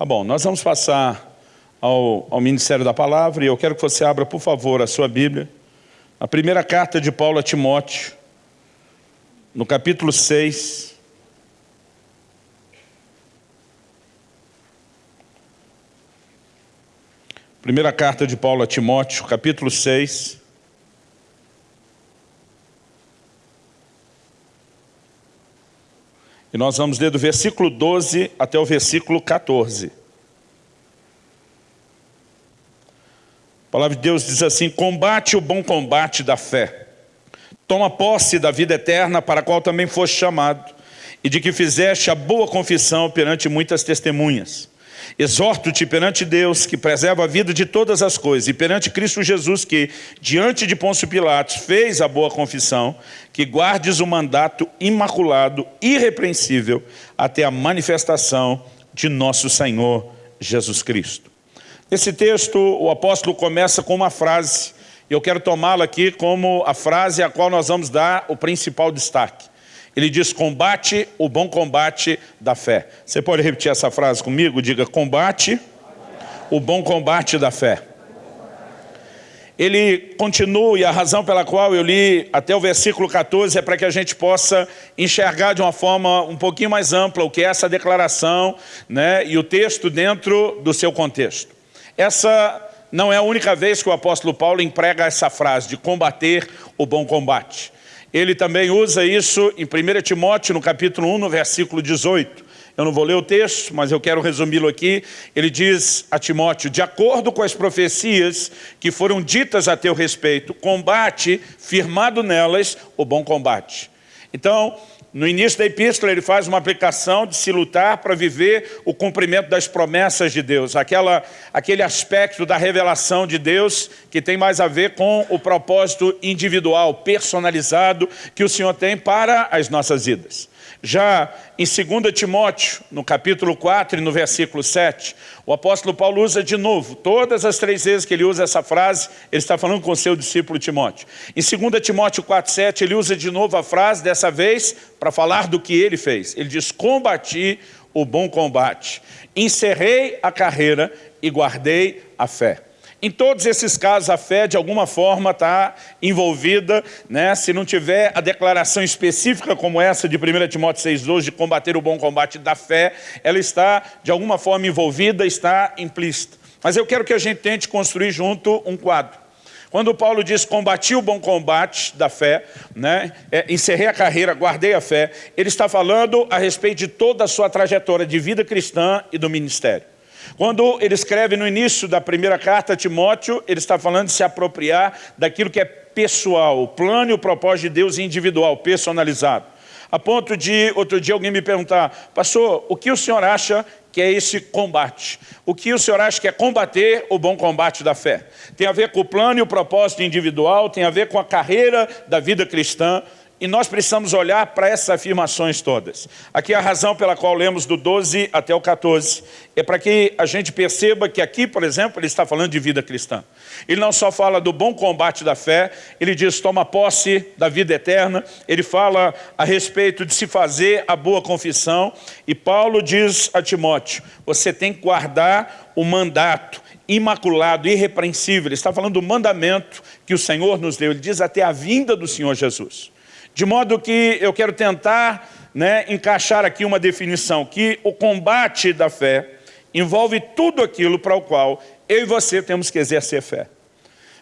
Tá bom, nós vamos passar ao, ao Ministério da Palavra e eu quero que você abra, por favor, a sua Bíblia. A primeira carta de Paulo a Timóteo, no capítulo 6. Primeira carta de Paulo a Timóteo, capítulo 6. E nós vamos ler do versículo 12 até o versículo 14. A palavra de Deus diz assim, combate o bom combate da fé. Toma posse da vida eterna para a qual também foste chamado, e de que fizeste a boa confissão perante muitas testemunhas. Exorto-te perante Deus, que preserva a vida de todas as coisas, e perante Cristo Jesus, que, diante de Pôncio Pilatos, fez a boa confissão, que guardes o mandato imaculado, irrepreensível, até a manifestação de nosso Senhor Jesus Cristo. Nesse texto, o apóstolo começa com uma frase, e eu quero tomá-la aqui como a frase a qual nós vamos dar o principal destaque. Ele diz, combate o bom combate da fé. Você pode repetir essa frase comigo? Diga, combate o bom combate da fé. Ele continua, e a razão pela qual eu li até o versículo 14 é para que a gente possa enxergar de uma forma um pouquinho mais ampla o que é essa declaração né, e o texto dentro do seu contexto. Essa não é a única vez que o apóstolo Paulo emprega essa frase de combater o bom combate. Ele também usa isso em 1 Timóteo, no capítulo 1, no versículo 18. Eu não vou ler o texto, mas eu quero resumi-lo aqui. Ele diz a Timóteo, de acordo com as profecias que foram ditas a teu respeito, combate, firmado nelas, o bom combate. Então, no início da epístola, ele faz uma aplicação de se lutar para viver o cumprimento das promessas de Deus, aquela, aquele aspecto da revelação de Deus que tem mais a ver com o propósito individual, personalizado, que o Senhor tem para as nossas vidas. Já em 2 Timóteo, no capítulo 4 e no versículo 7, o apóstolo Paulo usa de novo, todas as três vezes que ele usa essa frase, ele está falando com o seu discípulo Timóteo. Em 2 Timóteo 4, 7, ele usa de novo a frase, dessa vez, para falar do que ele fez. Ele diz, combati o bom combate, encerrei a carreira e guardei a fé. Em todos esses casos, a fé, de alguma forma, está envolvida, né? se não tiver a declaração específica como essa de 1 Timóteo 6,12, de combater o bom combate da fé, ela está, de alguma forma, envolvida, está implícita. Mas eu quero que a gente tente construir junto um quadro. Quando Paulo diz, combati o bom combate da fé, né? É, encerrei a carreira, guardei a fé, ele está falando a respeito de toda a sua trajetória de vida cristã e do ministério. Quando ele escreve no início da primeira carta a Timóteo, ele está falando de se apropriar daquilo que é pessoal, o plano e o propósito de Deus individual, personalizado. A ponto de, outro dia, alguém me perguntar, pastor, o que o senhor acha que é esse combate? O que o senhor acha que é combater o bom combate da fé? Tem a ver com o plano e o propósito individual, tem a ver com a carreira da vida cristã, e nós precisamos olhar para essas afirmações todas. Aqui é a razão pela qual lemos do 12 até o 14. É para que a gente perceba que aqui, por exemplo, ele está falando de vida cristã. Ele não só fala do bom combate da fé, ele diz, toma posse da vida eterna, ele fala a respeito de se fazer a boa confissão, e Paulo diz a Timóteo, você tem que guardar o mandato, imaculado, irrepreensível. Ele está falando do mandamento que o Senhor nos deu. Ele diz até a vinda do Senhor Jesus. De modo que eu quero tentar né, encaixar aqui uma definição, que o combate da fé envolve tudo aquilo para o qual eu e você temos que exercer fé.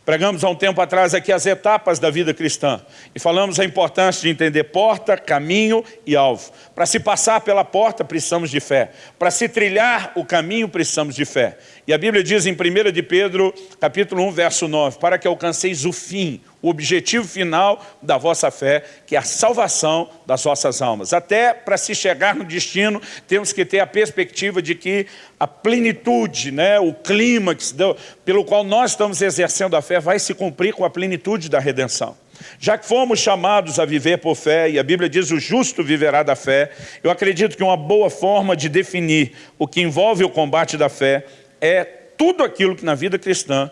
Pregamos há um tempo atrás aqui as etapas da vida cristã e falamos a importância de entender porta, caminho e alvo. Para se passar pela porta, precisamos de fé. Para se trilhar o caminho, precisamos de fé. E a Bíblia diz em 1 de Pedro, capítulo 1, verso 9, para que alcanceis o fim, o objetivo final da vossa fé, que é a salvação das vossas almas. Até para se chegar no destino, temos que ter a perspectiva de que a plenitude, né, o clímax pelo qual nós estamos exercendo a fé, vai se cumprir com a plenitude da redenção. Já que fomos chamados a viver por fé, e a Bíblia diz o justo viverá da fé, eu acredito que uma boa forma de definir o que envolve o combate da fé é tudo aquilo que na vida cristã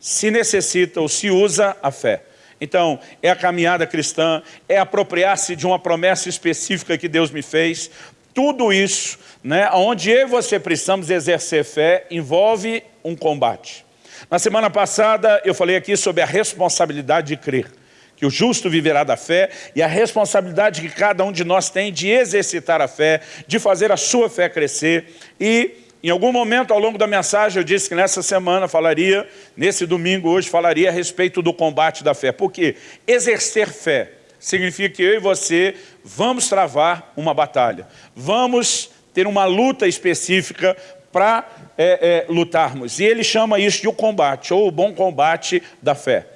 se necessita ou se usa a fé. Então, é a caminhada cristã, é apropriar-se de uma promessa específica que Deus me fez, tudo isso, né, onde eu e você precisamos exercer fé, envolve um combate. Na semana passada eu falei aqui sobre a responsabilidade de crer, que o justo viverá da fé e a responsabilidade que cada um de nós tem de exercitar a fé, de fazer a sua fé crescer e em algum momento ao longo da mensagem eu disse que nessa semana falaria, nesse domingo hoje, falaria a respeito do combate da fé. Porque exercer fé significa que eu e você vamos travar uma batalha. Vamos ter uma luta específica para é, é, lutarmos. E ele chama isso de o combate, ou o bom combate da fé.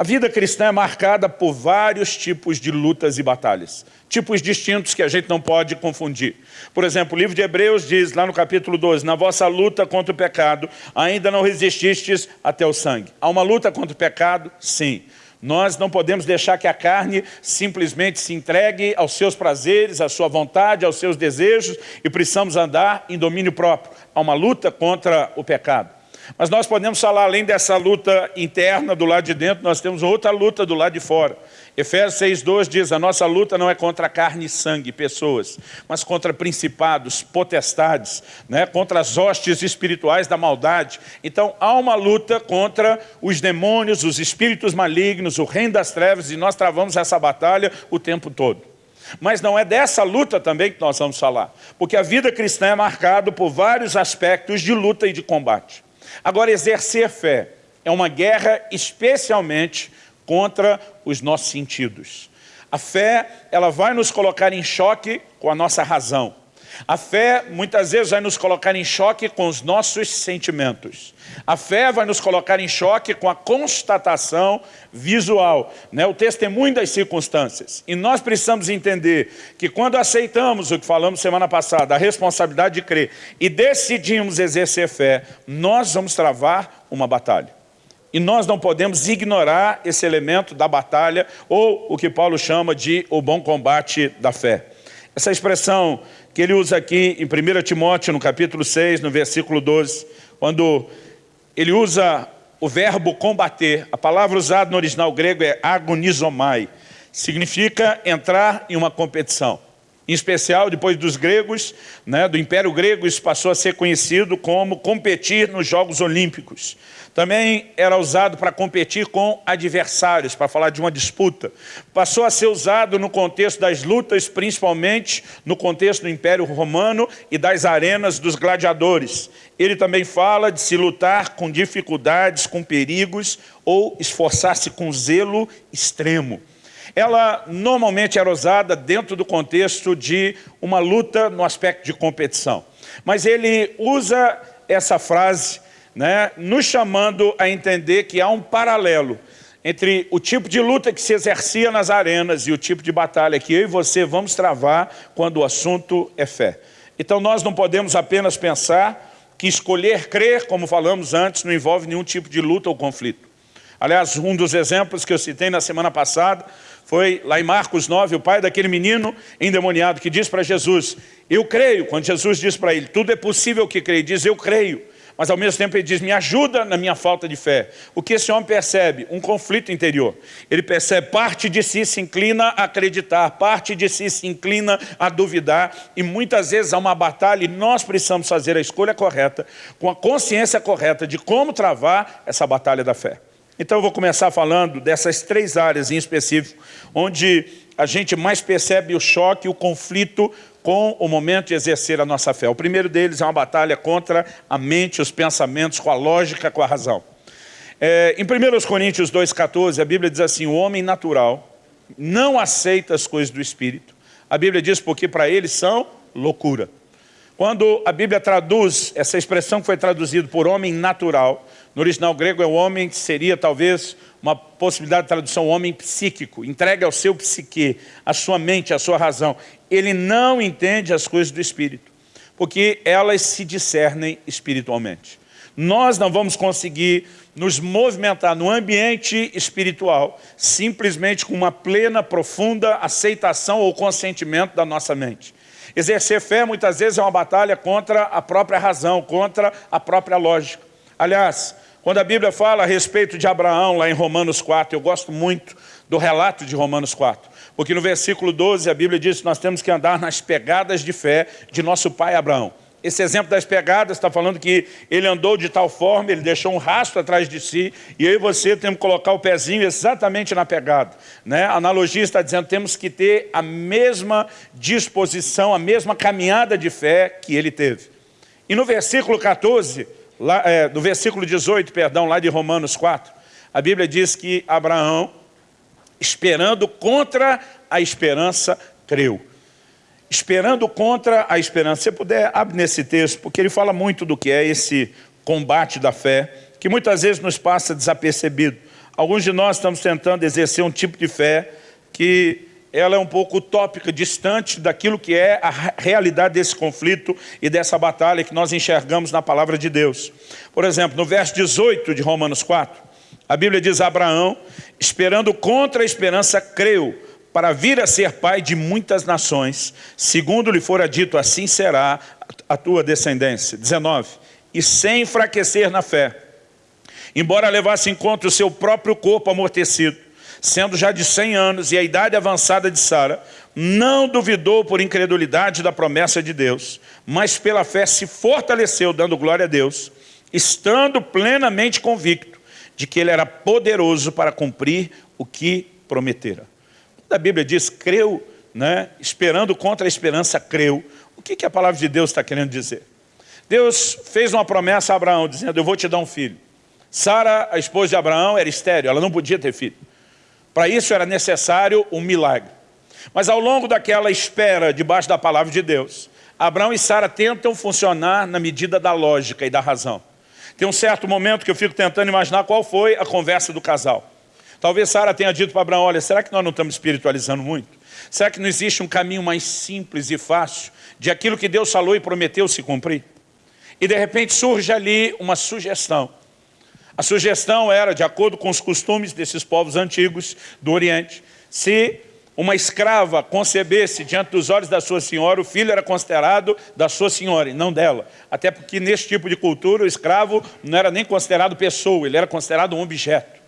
A vida cristã é marcada por vários tipos de lutas e batalhas. Tipos distintos que a gente não pode confundir. Por exemplo, o livro de Hebreus diz, lá no capítulo 12, na vossa luta contra o pecado, ainda não resististes até o sangue. Há uma luta contra o pecado? Sim. Nós não podemos deixar que a carne simplesmente se entregue aos seus prazeres, à sua vontade, aos seus desejos e precisamos andar em domínio próprio. Há uma luta contra o pecado. Mas nós podemos falar, além dessa luta interna do lado de dentro, nós temos outra luta do lado de fora. Efésios 6,2 diz, a nossa luta não é contra carne e sangue, pessoas, mas contra principados, potestades, né, contra as hostes espirituais da maldade. Então há uma luta contra os demônios, os espíritos malignos, o reino das trevas, e nós travamos essa batalha o tempo todo. Mas não é dessa luta também que nós vamos falar, porque a vida cristã é marcada por vários aspectos de luta e de combate. Agora, exercer fé é uma guerra especialmente contra os nossos sentidos. A fé, ela vai nos colocar em choque com a nossa razão. A fé, muitas vezes, vai nos colocar em choque com os nossos sentimentos. A fé vai nos colocar em choque com a constatação visual, né? o testemunho das circunstâncias. E nós precisamos entender que quando aceitamos o que falamos semana passada, a responsabilidade de crer, e decidimos exercer fé, nós vamos travar uma batalha. E nós não podemos ignorar esse elemento da batalha, ou o que Paulo chama de o bom combate da fé. Essa expressão que ele usa aqui em 1 Timóteo, no capítulo 6, no versículo 12, quando ele usa o verbo combater, a palavra usada no original grego é agonizomai, significa entrar em uma competição. Em especial, depois dos gregos, né, do Império Grego, isso passou a ser conhecido como competir nos Jogos Olímpicos. Também era usado para competir com adversários, para falar de uma disputa. Passou a ser usado no contexto das lutas, principalmente no contexto do Império Romano e das arenas dos gladiadores. Ele também fala de se lutar com dificuldades, com perigos ou esforçar-se com zelo extremo ela normalmente era usada dentro do contexto de uma luta no aspecto de competição. Mas ele usa essa frase né, nos chamando a entender que há um paralelo entre o tipo de luta que se exercia nas arenas e o tipo de batalha que eu e você vamos travar quando o assunto é fé. Então nós não podemos apenas pensar que escolher crer, como falamos antes, não envolve nenhum tipo de luta ou conflito. Aliás, um dos exemplos que eu citei na semana passada foi lá em Marcos 9, o pai daquele menino endemoniado que diz para Jesus, eu creio, quando Jesus diz para ele, tudo é possível que creio, diz eu creio, mas ao mesmo tempo ele diz, me ajuda na minha falta de fé. O que esse homem percebe? Um conflito interior. Ele percebe, parte de si se inclina a acreditar, parte de si se inclina a duvidar, e muitas vezes há uma batalha e nós precisamos fazer a escolha correta, com a consciência correta de como travar essa batalha da fé. Então eu vou começar falando dessas três áreas em específico, onde a gente mais percebe o choque, o conflito com o momento de exercer a nossa fé. O primeiro deles é uma batalha contra a mente, os pensamentos, com a lógica, com a razão. É, em 1 Coríntios 2,14, a Bíblia diz assim, o homem natural não aceita as coisas do Espírito. A Bíblia diz porque para eles são loucura. Quando a Bíblia traduz, essa expressão que foi traduzida por homem natural, no original grego é o homem que seria talvez uma possibilidade de tradução, homem psíquico, entregue ao seu psique, à sua mente, à sua razão. Ele não entende as coisas do Espírito, porque elas se discernem espiritualmente. Nós não vamos conseguir nos movimentar no ambiente espiritual simplesmente com uma plena, profunda aceitação ou consentimento da nossa mente. Exercer fé muitas vezes é uma batalha contra a própria razão, contra a própria lógica. Aliás, quando a Bíblia fala a respeito de Abraão, lá em Romanos 4, eu gosto muito do relato de Romanos 4, Porque no versículo 12 a Bíblia diz que nós temos que andar nas pegadas de fé de nosso pai Abraão. Esse exemplo das pegadas está falando que ele andou de tal forma, ele deixou um rastro atrás de si, e e você temos que colocar o pezinho exatamente na pegada. Né? A analogia está dizendo que temos que ter a mesma disposição, a mesma caminhada de fé que ele teve. E no versículo 14, lá, é, no versículo 18, perdão, lá de Romanos 4, a Bíblia diz que Abraão, esperando contra a esperança, creu esperando contra a esperança. Se puder, abre nesse texto, porque ele fala muito do que é esse combate da fé, que muitas vezes nos passa desapercebido. Alguns de nós estamos tentando exercer um tipo de fé que ela é um pouco utópica, distante daquilo que é a realidade desse conflito e dessa batalha que nós enxergamos na palavra de Deus. Por exemplo, no verso 18 de Romanos 4, a Bíblia diz, Abraão, esperando contra a esperança, creu, para vir a ser pai de muitas nações, segundo lhe fora dito, assim será a tua descendência. 19. E sem enfraquecer na fé, embora levasse em conta o seu próprio corpo amortecido, sendo já de 100 anos e a idade avançada de Sara, não duvidou por incredulidade da promessa de Deus, mas pela fé se fortaleceu, dando glória a Deus, estando plenamente convicto de que ele era poderoso para cumprir o que prometera a Bíblia diz, creu, né? esperando contra a esperança, creu. O que, que a palavra de Deus está querendo dizer? Deus fez uma promessa a Abraão, dizendo, eu vou te dar um filho. Sara, a esposa de Abraão, era estéreo, ela não podia ter filho. Para isso era necessário um milagre. Mas ao longo daquela espera, debaixo da palavra de Deus, Abraão e Sara tentam funcionar na medida da lógica e da razão. Tem um certo momento que eu fico tentando imaginar qual foi a conversa do casal. Talvez Sara tenha dito para Abraão, olha, será que nós não estamos espiritualizando muito? Será que não existe um caminho mais simples e fácil de aquilo que Deus falou e prometeu se cumprir? E de repente surge ali uma sugestão. A sugestão era, de acordo com os costumes desses povos antigos do Oriente, se uma escrava concebesse diante dos olhos da sua senhora, o filho era considerado da sua senhora e não dela. Até porque nesse tipo de cultura o escravo não era nem considerado pessoa, ele era considerado um objeto.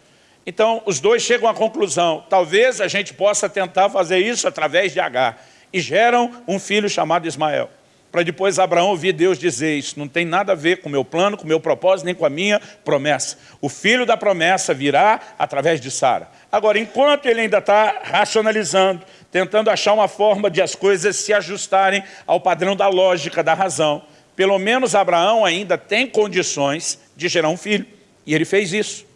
Então, os dois chegam à conclusão, talvez a gente possa tentar fazer isso através de H. E geram um filho chamado Ismael. Para depois Abraão ouvir Deus dizer, isso não tem nada a ver com o meu plano, com o meu propósito, nem com a minha promessa. O filho da promessa virá através de Sara. Agora, enquanto ele ainda está racionalizando, tentando achar uma forma de as coisas se ajustarem ao padrão da lógica, da razão, pelo menos Abraão ainda tem condições de gerar um filho. E ele fez isso.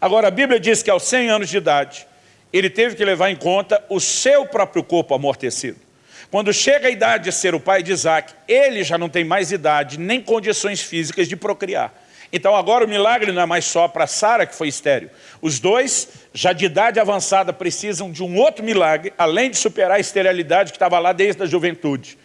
Agora, a Bíblia diz que aos 100 anos de idade, ele teve que levar em conta o seu próprio corpo amortecido. Quando chega a idade de ser o pai de Isaac, ele já não tem mais idade, nem condições físicas de procriar. Então agora o milagre não é mais só para Sara, que foi estéreo. Os dois, já de idade avançada, precisam de um outro milagre, além de superar a esterilidade que estava lá desde a juventude.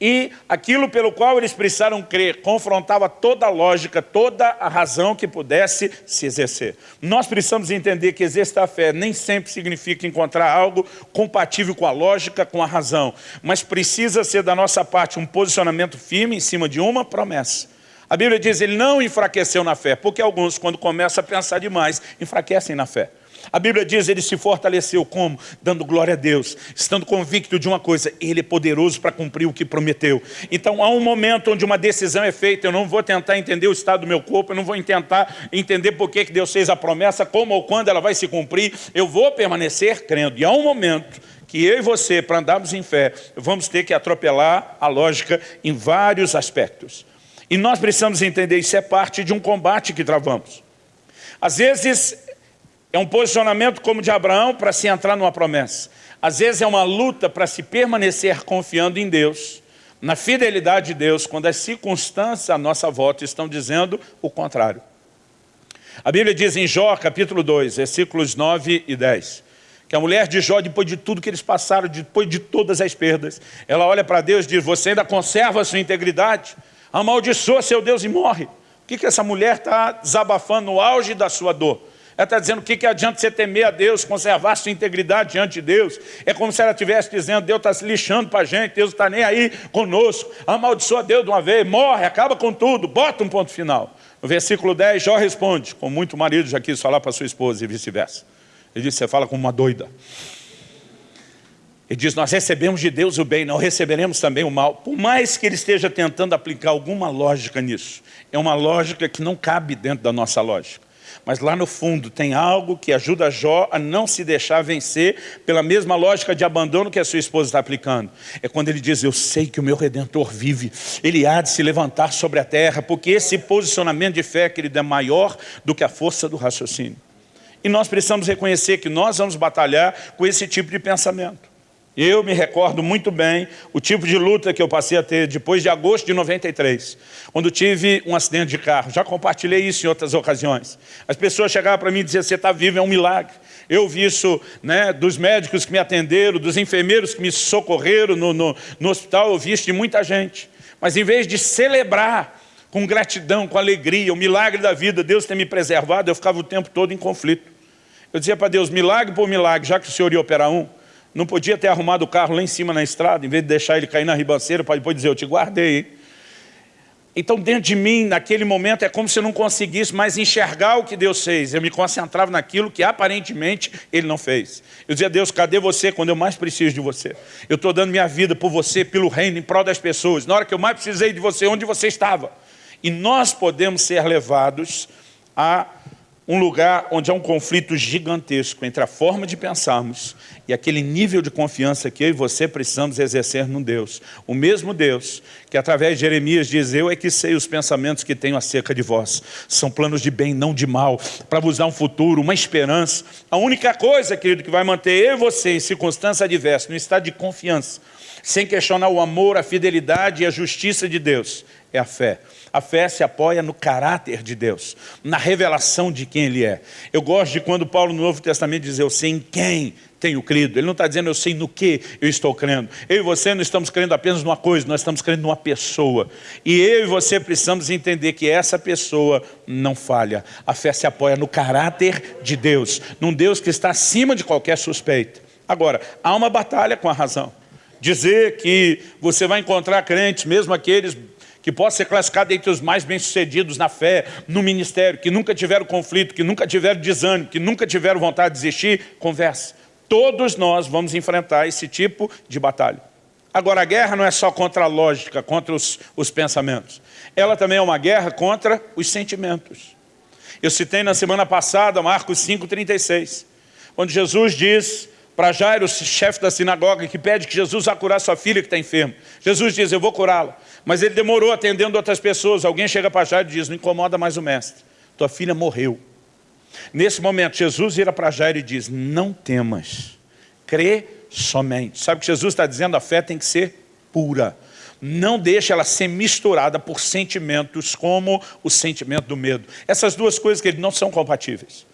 E aquilo pelo qual eles precisaram crer confrontava toda a lógica, toda a razão que pudesse se exercer. Nós precisamos entender que exercer a fé nem sempre significa encontrar algo compatível com a lógica, com a razão, mas precisa ser da nossa parte um posicionamento firme em cima de uma promessa. A Bíblia diz, ele não enfraqueceu na fé, porque alguns, quando começam a pensar demais, enfraquecem na fé. A Bíblia diz, ele se fortaleceu como? Dando glória a Deus, estando convicto de uma coisa, ele é poderoso para cumprir o que prometeu. Então há um momento onde uma decisão é feita, eu não vou tentar entender o estado do meu corpo, eu não vou tentar entender por que Deus fez a promessa, como ou quando ela vai se cumprir, eu vou permanecer crendo. E há um momento que eu e você, para andarmos em fé, vamos ter que atropelar a lógica em vários aspectos. E nós precisamos entender, isso é parte de um combate que travamos. Às vezes é um posicionamento como de Abraão para se entrar numa promessa. Às vezes é uma luta para se permanecer confiando em Deus, na fidelidade de Deus, quando as circunstâncias à nossa volta estão dizendo o contrário. A Bíblia diz em Jó, capítulo 2, versículos 9 e 10, que a mulher de Jó, depois de tudo que eles passaram, depois de todas as perdas, ela olha para Deus e diz, você ainda conserva a sua integridade? Amaldiçoa seu Deus e morre. O que, que essa mulher está desabafando no auge da sua dor? Ela está dizendo o que, que adianta você temer a Deus, conservar sua integridade diante de Deus. É como se ela estivesse dizendo, Deus está se lixando para a gente, Deus está nem aí conosco. Amaldiçoa Deus de uma vez, morre, acaba com tudo, bota um ponto final. No versículo 10, Jó responde, como muito marido já quis falar para sua esposa e vice-versa. Ele disse, você fala como uma doida. Ele diz, nós recebemos de Deus o bem, não receberemos também o mal. Por mais que ele esteja tentando aplicar alguma lógica nisso, é uma lógica que não cabe dentro da nossa lógica. Mas lá no fundo tem algo que ajuda Jó a não se deixar vencer pela mesma lógica de abandono que a sua esposa está aplicando. É quando ele diz, eu sei que o meu Redentor vive, ele há de se levantar sobre a terra, porque esse posicionamento de fé, querido, é maior do que a força do raciocínio. E nós precisamos reconhecer que nós vamos batalhar com esse tipo de pensamento. Eu me recordo muito bem o tipo de luta que eu passei a ter depois de agosto de 93, quando tive um acidente de carro. Já compartilhei isso em outras ocasiões. As pessoas chegavam para mim e diziam, você está vivo, é um milagre. Eu vi isso né, dos médicos que me atenderam, dos enfermeiros que me socorreram no, no, no hospital, eu vi isso de muita gente. Mas em vez de celebrar com gratidão, com alegria, o milagre da vida, Deus ter me preservado, eu ficava o tempo todo em conflito. Eu dizia para Deus, milagre por milagre, já que o Senhor ia operar um, não podia ter arrumado o carro lá em cima na estrada, em vez de deixar ele cair na ribanceira, para depois dizer, eu te guardei. Então, dentro de mim, naquele momento, é como se eu não conseguisse mais enxergar o que Deus fez. Eu me concentrava naquilo que, aparentemente, Ele não fez. Eu dizia, Deus, cadê você quando eu mais preciso de você? Eu estou dando minha vida por você, pelo reino, em prol das pessoas. Na hora que eu mais precisei de você, onde você estava? E nós podemos ser levados a um lugar onde há um conflito gigantesco entre a forma de pensarmos e aquele nível de confiança que eu e você precisamos exercer no Deus. O mesmo Deus que através de Jeremias diz, eu é que sei os pensamentos que tenho acerca de vós. São planos de bem, não de mal, para vos dar um futuro, uma esperança. A única coisa, querido, que vai manter eu e você em circunstância adversa, no estado de confiança, sem questionar o amor, a fidelidade e a justiça de Deus, é a fé. A fé se apoia no caráter de Deus, na revelação de quem Ele é. Eu gosto de quando Paulo no Novo Testamento diz, eu sei em quem tenho crido. Ele não está dizendo eu sei no que eu estou crendo. Eu e você não estamos crendo apenas numa coisa, nós estamos crendo numa pessoa. E eu e você precisamos entender que essa pessoa não falha. A fé se apoia no caráter de Deus, num Deus que está acima de qualquer suspeita. Agora, há uma batalha com a razão. Dizer que você vai encontrar crentes, mesmo aqueles que possa ser classificado entre os mais bem-sucedidos na fé, no ministério, que nunca tiveram conflito, que nunca tiveram desânimo, que nunca tiveram vontade de desistir, converse. Todos nós vamos enfrentar esse tipo de batalha. Agora, a guerra não é só contra a lógica, contra os, os pensamentos. Ela também é uma guerra contra os sentimentos. Eu citei na semana passada Marcos 5,36, onde Jesus diz para Jairo, chefe da sinagoga, que pede que Jesus vá curar sua filha que está enferma. Jesus diz, eu vou curá-la. Mas ele demorou atendendo outras pessoas. Alguém chega para Jairo e diz, não incomoda mais o mestre. Tua filha morreu. Nesse momento, Jesus vira para Jairo e diz, não temas, crê somente. Sabe o que Jesus está dizendo? A fé tem que ser pura. Não deixe ela ser misturada por sentimentos como o sentimento do medo. Essas duas coisas que não são compatíveis.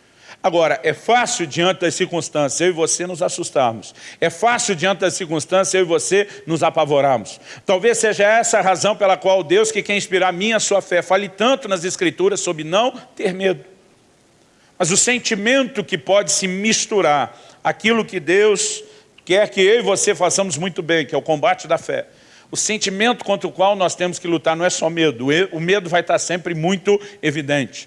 Agora, é fácil diante das circunstâncias eu e você nos assustarmos. É fácil diante das circunstâncias eu e você nos apavorarmos. Talvez seja essa a razão pela qual Deus que quer inspirar minha sua fé fale tanto nas Escrituras sobre não ter medo. Mas o sentimento que pode se misturar, aquilo que Deus quer que eu e você façamos muito bem, que é o combate da fé. O sentimento contra o qual nós temos que lutar não é só medo, o medo vai estar sempre muito evidente.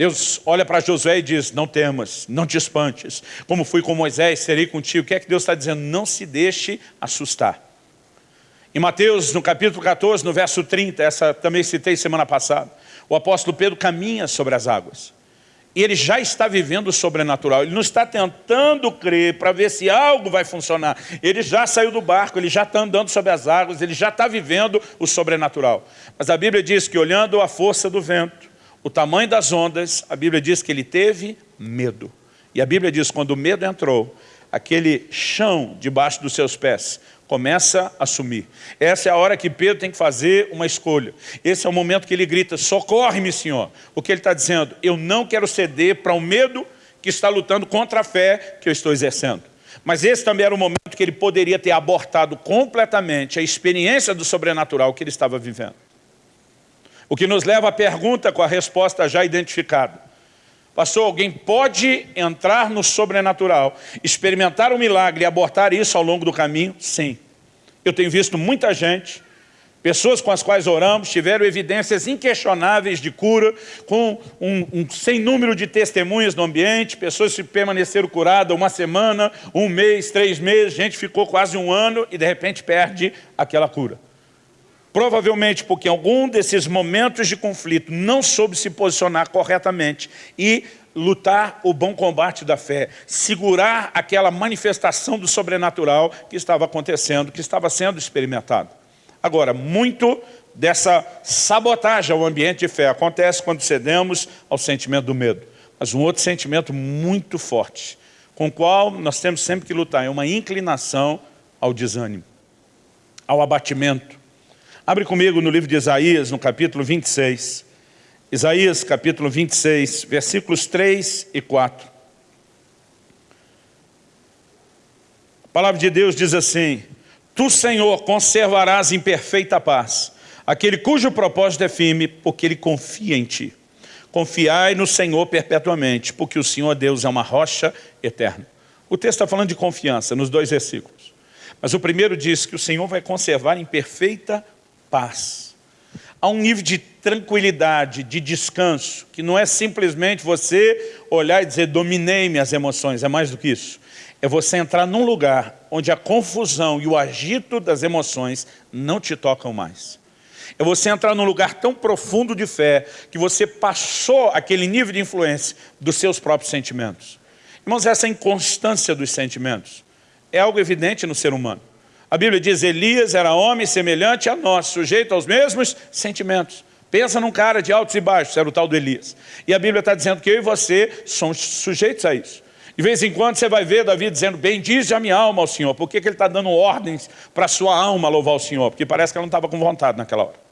Deus olha para Josué e diz, não temas, não te espantes. Como fui com Moisés, serei contigo. O que é que Deus está dizendo? Não se deixe assustar. Em Mateus, no capítulo 14, no verso 30, essa também citei semana passada, o apóstolo Pedro caminha sobre as águas. E ele já está vivendo o sobrenatural. Ele não está tentando crer para ver se algo vai funcionar. Ele já saiu do barco, ele já está andando sobre as águas, ele já está vivendo o sobrenatural. Mas a Bíblia diz que olhando a força do vento, o tamanho das ondas, a Bíblia diz que ele teve medo. E a Bíblia diz que quando o medo entrou, aquele chão debaixo dos seus pés começa a sumir. Essa é a hora que Pedro tem que fazer uma escolha. Esse é o momento que ele grita, socorre-me, Senhor. O que ele está dizendo? Eu não quero ceder para o um medo que está lutando contra a fé que eu estou exercendo. Mas esse também era o momento que ele poderia ter abortado completamente a experiência do sobrenatural que ele estava vivendo. O que nos leva à pergunta com a resposta já identificada. Pastor, alguém pode entrar no sobrenatural, experimentar um milagre e abortar isso ao longo do caminho? Sim. Eu tenho visto muita gente Pessoas com as quais oramos tiveram evidências inquestionáveis de cura, com um, um sem número de testemunhas no ambiente, pessoas que permaneceram curadas uma semana, um mês, três meses, gente ficou quase um ano e de repente perde aquela cura. Provavelmente porque em algum desses momentos de conflito não soube se posicionar corretamente e lutar o bom combate da fé, segurar aquela manifestação do sobrenatural que estava acontecendo, que estava sendo experimentado. Agora, muito dessa sabotagem ao ambiente de fé acontece quando cedemos ao sentimento do medo. Mas um outro sentimento muito forte, com o qual nós temos sempre que lutar, é uma inclinação ao desânimo, ao abatimento. Abre comigo no livro de Isaías, no capítulo 26. Isaías, capítulo 26, versículos 3 e 4. A palavra de Deus diz assim, Tu, Senhor, conservarás em perfeita paz aquele cujo propósito é firme, porque ele confia em Ti. Confiai no Senhor perpetuamente, porque o Senhor Deus é uma rocha eterna. O texto está falando de confiança nos dois versículos. Mas o primeiro diz que o Senhor vai conservar em perfeita paz. Há um nível de tranquilidade, de descanso, que não é simplesmente você olhar e dizer, dominei minhas emoções, é mais do que isso é você entrar num lugar onde a confusão e o agito das emoções não te tocam mais. É você entrar num lugar tão profundo de fé que você passou aquele nível de influência dos seus próprios sentimentos. Irmãos, essa inconstância dos sentimentos é algo evidente no ser humano. A Bíblia diz, Elias era homem semelhante a nós, sujeito aos mesmos sentimentos. Pensa num cara de altos e baixos, era o tal do Elias. E a Bíblia está dizendo que eu e você somos sujeitos a isso. De vez em quando você vai ver Davi dizendo, bendize a minha alma ao Senhor. Por que, que ele está dando ordens para a sua alma louvar o Senhor? Porque parece que ela não estava com vontade naquela hora.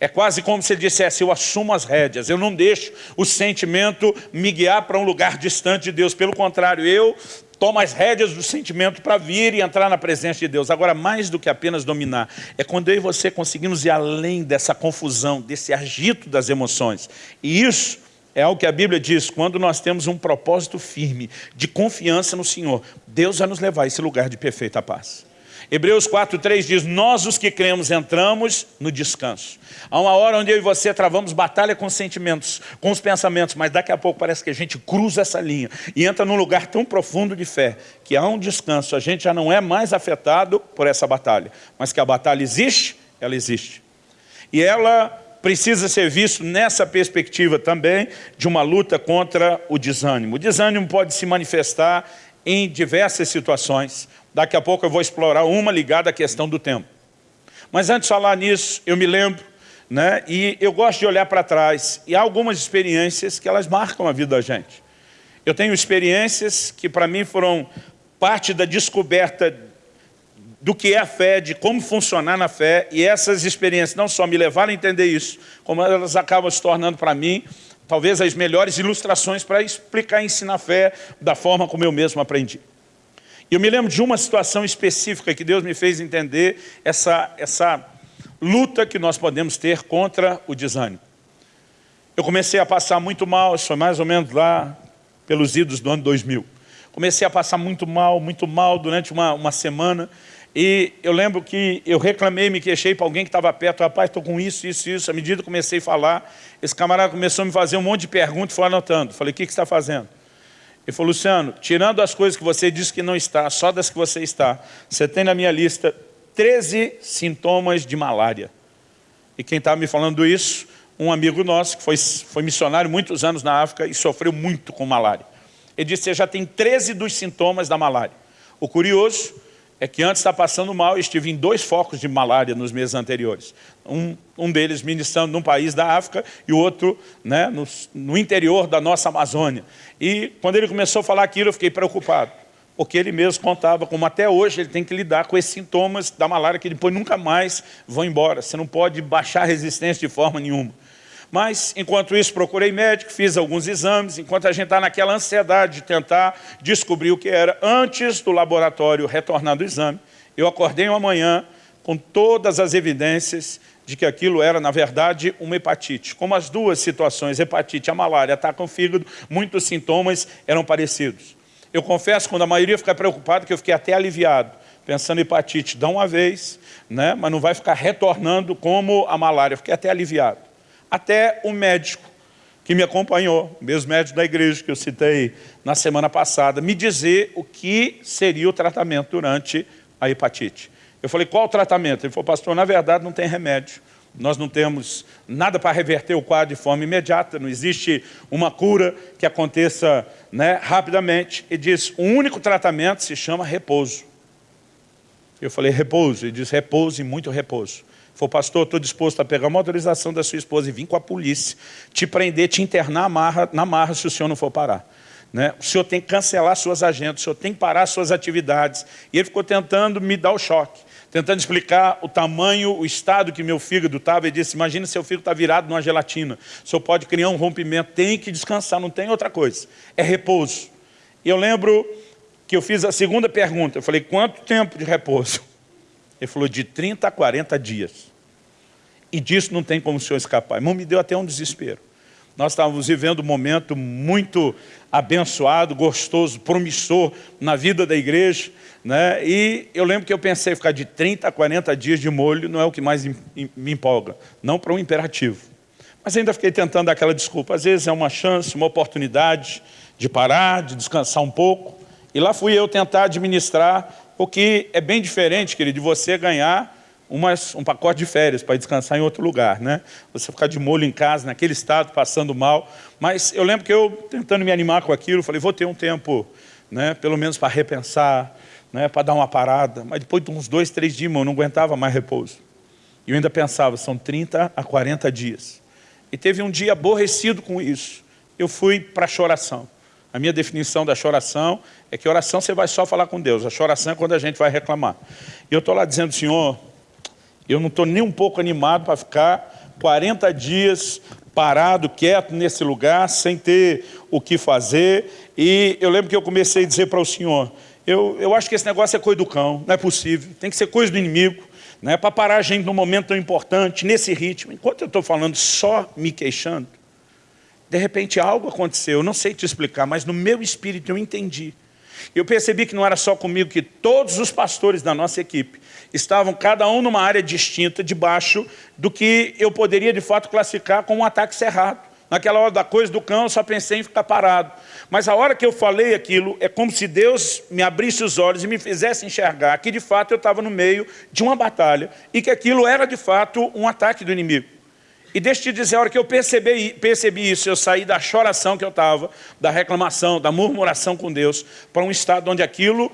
É quase como se ele dissesse, eu assumo as rédeas, eu não deixo o sentimento me guiar para um lugar distante de Deus. Pelo contrário, eu tomo as rédeas do sentimento para vir e entrar na presença de Deus. Agora, mais do que apenas dominar, é quando eu e você conseguimos ir além dessa confusão, desse agito das emoções. E isso é algo que a Bíblia diz, quando nós temos um propósito firme, de confiança no Senhor, Deus vai nos levar a esse lugar de perfeita paz. Hebreus 4,3 diz, nós os que cremos entramos no descanso. Há uma hora onde eu e você travamos batalha com os sentimentos, com os pensamentos, mas daqui a pouco parece que a gente cruza essa linha e entra num lugar tão profundo de fé, que há um descanso, a gente já não é mais afetado por essa batalha, mas que a batalha existe, ela existe. E ela precisa ser visto nessa perspectiva também de uma luta contra o desânimo. O desânimo pode se manifestar em diversas situações. Daqui a pouco eu vou explorar uma ligada à questão do tempo. Mas antes de falar nisso, eu me lembro, né, e eu gosto de olhar para trás, e há algumas experiências que elas marcam a vida da gente. Eu tenho experiências que para mim foram parte da descoberta do que é a fé, de como funcionar na fé, e essas experiências não só me levaram a entender isso, como elas acabam se tornando para mim, talvez as melhores ilustrações para explicar e ensinar a fé da forma como eu mesmo aprendi. Eu me lembro de uma situação específica que Deus me fez entender essa, essa luta que nós podemos ter contra o desânimo. Eu comecei a passar muito mal, isso foi mais ou menos lá pelos idos do ano 2000. Comecei a passar muito mal, muito mal durante uma, uma semana, e eu lembro que eu reclamei, me queixei para alguém que estava perto, rapaz, estou com isso, isso, isso. À medida que comecei a falar, esse camarada começou a me fazer um monte de perguntas e foi anotando. Falei, o que, que você está fazendo? Ele falou, Luciano, tirando as coisas que você disse que não está, só das que você está, você tem na minha lista 13 sintomas de malária. E quem estava me falando isso, um amigo nosso, que foi, foi missionário muitos anos na África e sofreu muito com malária. Ele disse, você já tem 13 dos sintomas da malária. O curioso é que antes está passando mal, eu estive em dois focos de malária nos meses anteriores. Um, um deles ministrando num país da África e o outro né, no, no interior da nossa Amazônia. E quando ele começou a falar aquilo, eu fiquei preocupado. Porque ele mesmo contava como até hoje ele tem que lidar com esses sintomas da malária que depois nunca mais vão embora. Você não pode baixar a resistência de forma nenhuma. Mas, enquanto isso, procurei médico, fiz alguns exames, enquanto a gente está naquela ansiedade de tentar descobrir o que era, antes do laboratório retornar do exame, eu acordei uma manhã com todas as evidências de que aquilo era, na verdade, uma hepatite. Como as duas situações, hepatite e a malária, atacam o fígado, muitos sintomas eram parecidos. Eu confesso, quando a maioria fica preocupada, que eu fiquei até aliviado, pensando hepatite, dá uma vez, né? mas não vai ficar retornando como a malária. Fiquei até aliviado. Até o médico que me acompanhou, mesmo médico da igreja que eu citei na semana passada, me dizer o que seria o tratamento durante a hepatite. Eu falei, qual o tratamento? Ele falou, pastor, na verdade não tem remédio. Nós não temos nada para reverter o quadro de forma imediata, não existe uma cura que aconteça né, rapidamente. E diz, o único tratamento se chama repouso. Eu falei, repouso. Ele diz, repouso e muito repouso. Falou, pastor, estou disposto a pegar uma autorização da sua esposa e vir com a polícia, te prender, te internar na marra, na marra se o senhor não for parar. Né? O senhor tem que cancelar suas agendas, o senhor tem que parar suas atividades. E ele ficou tentando me dar o choque tentando explicar o tamanho, o estado que meu fígado estava, e disse, imagina seu fígado está virado numa gelatina, o senhor pode criar um rompimento, tem que descansar, não tem outra coisa, é repouso. E eu lembro que eu fiz a segunda pergunta, eu falei, quanto tempo de repouso? Ele falou, de 30 a 40 dias. E disso não tem como o senhor escapar. Irmão, me deu até um desespero. Nós estávamos vivendo um momento muito abençoado, gostoso, promissor na vida da igreja. Né? E eu lembro que eu pensei ficar de 30 a 40 dias de molho não é o que mais me empolga, não para um imperativo. Mas ainda fiquei tentando dar aquela desculpa. Às vezes é uma chance, uma oportunidade de parar, de descansar um pouco. E lá fui eu tentar administrar, o que é bem diferente, querido, de você ganhar umas, um pacote de férias para descansar em outro lugar, né? Você ficar de molho em casa, naquele estado, passando mal. Mas eu lembro que eu, tentando me animar com aquilo, falei, vou ter um tempo, né, pelo menos para repensar, né, para dar uma parada. Mas depois de uns dois, três dias, eu não aguentava mais repouso. E eu ainda pensava, são 30 a 40 dias. E teve um dia aborrecido com isso. Eu fui para a choração. A minha definição da choração é que oração você vai só falar com Deus. A choração é quando a gente vai reclamar. E eu estou lá dizendo, Senhor, eu não estou nem um pouco animado para ficar 40 dias parado, quieto nesse lugar, sem ter o que fazer. E eu lembro que eu comecei a dizer para o Senhor, eu, eu acho que esse negócio é coisa do cão, não é possível, tem que ser coisa do inimigo, né, para parar a gente num momento tão importante, nesse ritmo. Enquanto eu estou falando só me queixando, de repente algo aconteceu, eu não sei te explicar, mas no meu espírito eu entendi. Eu percebi que não era só comigo, que todos os pastores da nossa equipe estavam cada um numa área distinta, debaixo do que eu poderia de fato classificar como um ataque cerrado. Naquela hora da coisa do cão, eu só pensei em ficar parado. Mas a hora que eu falei aquilo, é como se Deus me abrisse os olhos e me fizesse enxergar que de fato eu estava no meio de uma batalha e que aquilo era de fato um ataque do inimigo. E deixa eu te dizer, a hora que eu percebi, percebi isso, eu saí da choração que eu estava, da reclamação, da murmuração com Deus, para um estado onde aquilo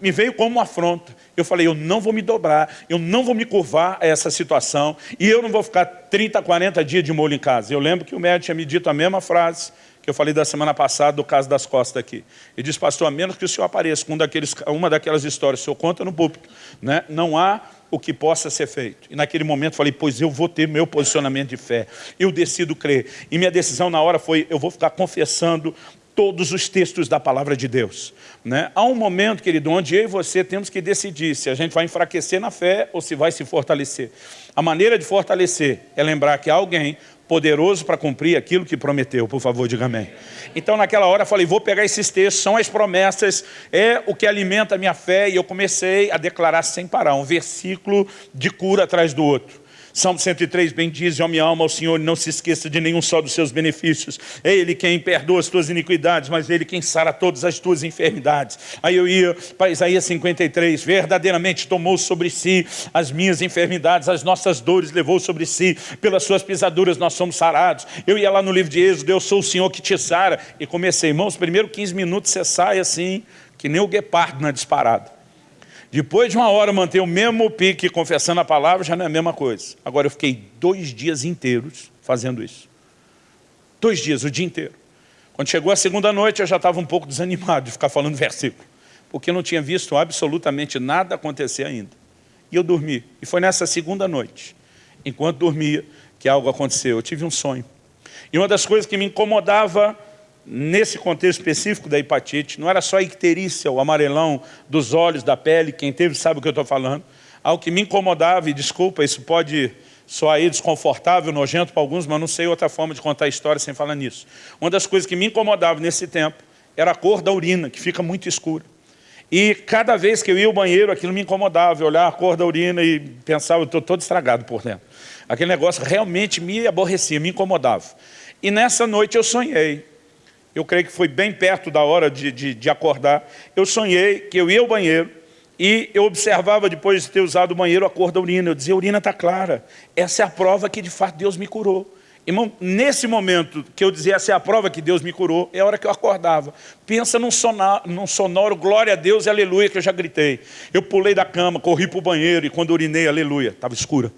me veio como uma afronta. Eu falei, eu não vou me dobrar, eu não vou me curvar a essa situação e eu não vou ficar 30, 40 dias de molho em casa. Eu lembro que o médico tinha me dito a mesma frase que eu falei da semana passada do caso das costas aqui. Ele disse, pastor, a menos que o senhor apareça com um daqueles, uma daquelas histórias, o senhor conta no público, né? não há o que possa ser feito. E naquele momento falei, pois eu vou ter meu posicionamento de fé. Eu decido crer. E minha decisão na hora foi, eu vou ficar confessando todos os textos da palavra de Deus. Né? Há um momento, querido, onde eu e você temos que decidir se a gente vai enfraquecer na fé ou se vai se fortalecer. A maneira de fortalecer é lembrar que alguém poderoso para cumprir aquilo que prometeu. Por favor, diga amém. Então, naquela hora, eu falei, vou pegar esses textos, são as promessas, é o que alimenta a minha fé, e eu comecei a declarar sem parar, um versículo de cura atrás do outro. Salmo 103 bem diz, ó minha alma ao Senhor, não se esqueça de nenhum só dos seus benefícios. É Ele quem perdoa as tuas iniquidades, mas Ele quem sara todas as tuas enfermidades. Aí eu ia para Isaías 53, verdadeiramente tomou sobre si as minhas enfermidades, as nossas dores levou sobre si, pelas suas pisaduras nós somos sarados. Eu ia lá no livro de Êxodo, eu sou o Senhor que te sara. E comecei, irmãos, primeiro 15 minutos você sai assim, que nem o guepardo na disparada. Depois de uma hora manter o mesmo pique confessando a palavra, já não é a mesma coisa. Agora eu fiquei dois dias inteiros fazendo isso. Dois dias, o dia inteiro. Quando chegou a segunda noite, eu já estava um pouco desanimado de ficar falando versículo. Porque eu não tinha visto absolutamente nada acontecer ainda. E eu dormi. E foi nessa segunda noite, enquanto dormia, que algo aconteceu. Eu tive um sonho. E uma das coisas que me incomodava nesse contexto específico da hepatite, não era só a icterícia, o amarelão dos olhos, da pele, quem teve sabe o que eu estou falando. Algo que me incomodava, e desculpa, isso pode soar aí desconfortável, nojento para alguns, mas não sei outra forma de contar a história sem falar nisso. Uma das coisas que me incomodava nesse tempo era a cor da urina, que fica muito escura. E cada vez que eu ia ao banheiro, aquilo me incomodava, eu olhava a cor da urina e pensava, eu estou todo estragado por dentro. Aquele negócio realmente me aborrecia, me incomodava. E nessa noite eu sonhei. Eu creio que foi bem perto da hora de, de, de acordar. Eu sonhei que eu ia ao banheiro e eu observava, depois de ter usado o banheiro, a cor da urina. Eu dizia, a urina está clara. Essa é a prova que, de fato, Deus me curou. Irmão, nesse momento que eu dizia, essa é a prova que Deus me curou, é a hora que eu acordava. Pensa num sonoro, num sonoro glória a Deus e aleluia, que eu já gritei. Eu pulei da cama, corri para o banheiro e quando urinei, aleluia, estava escura.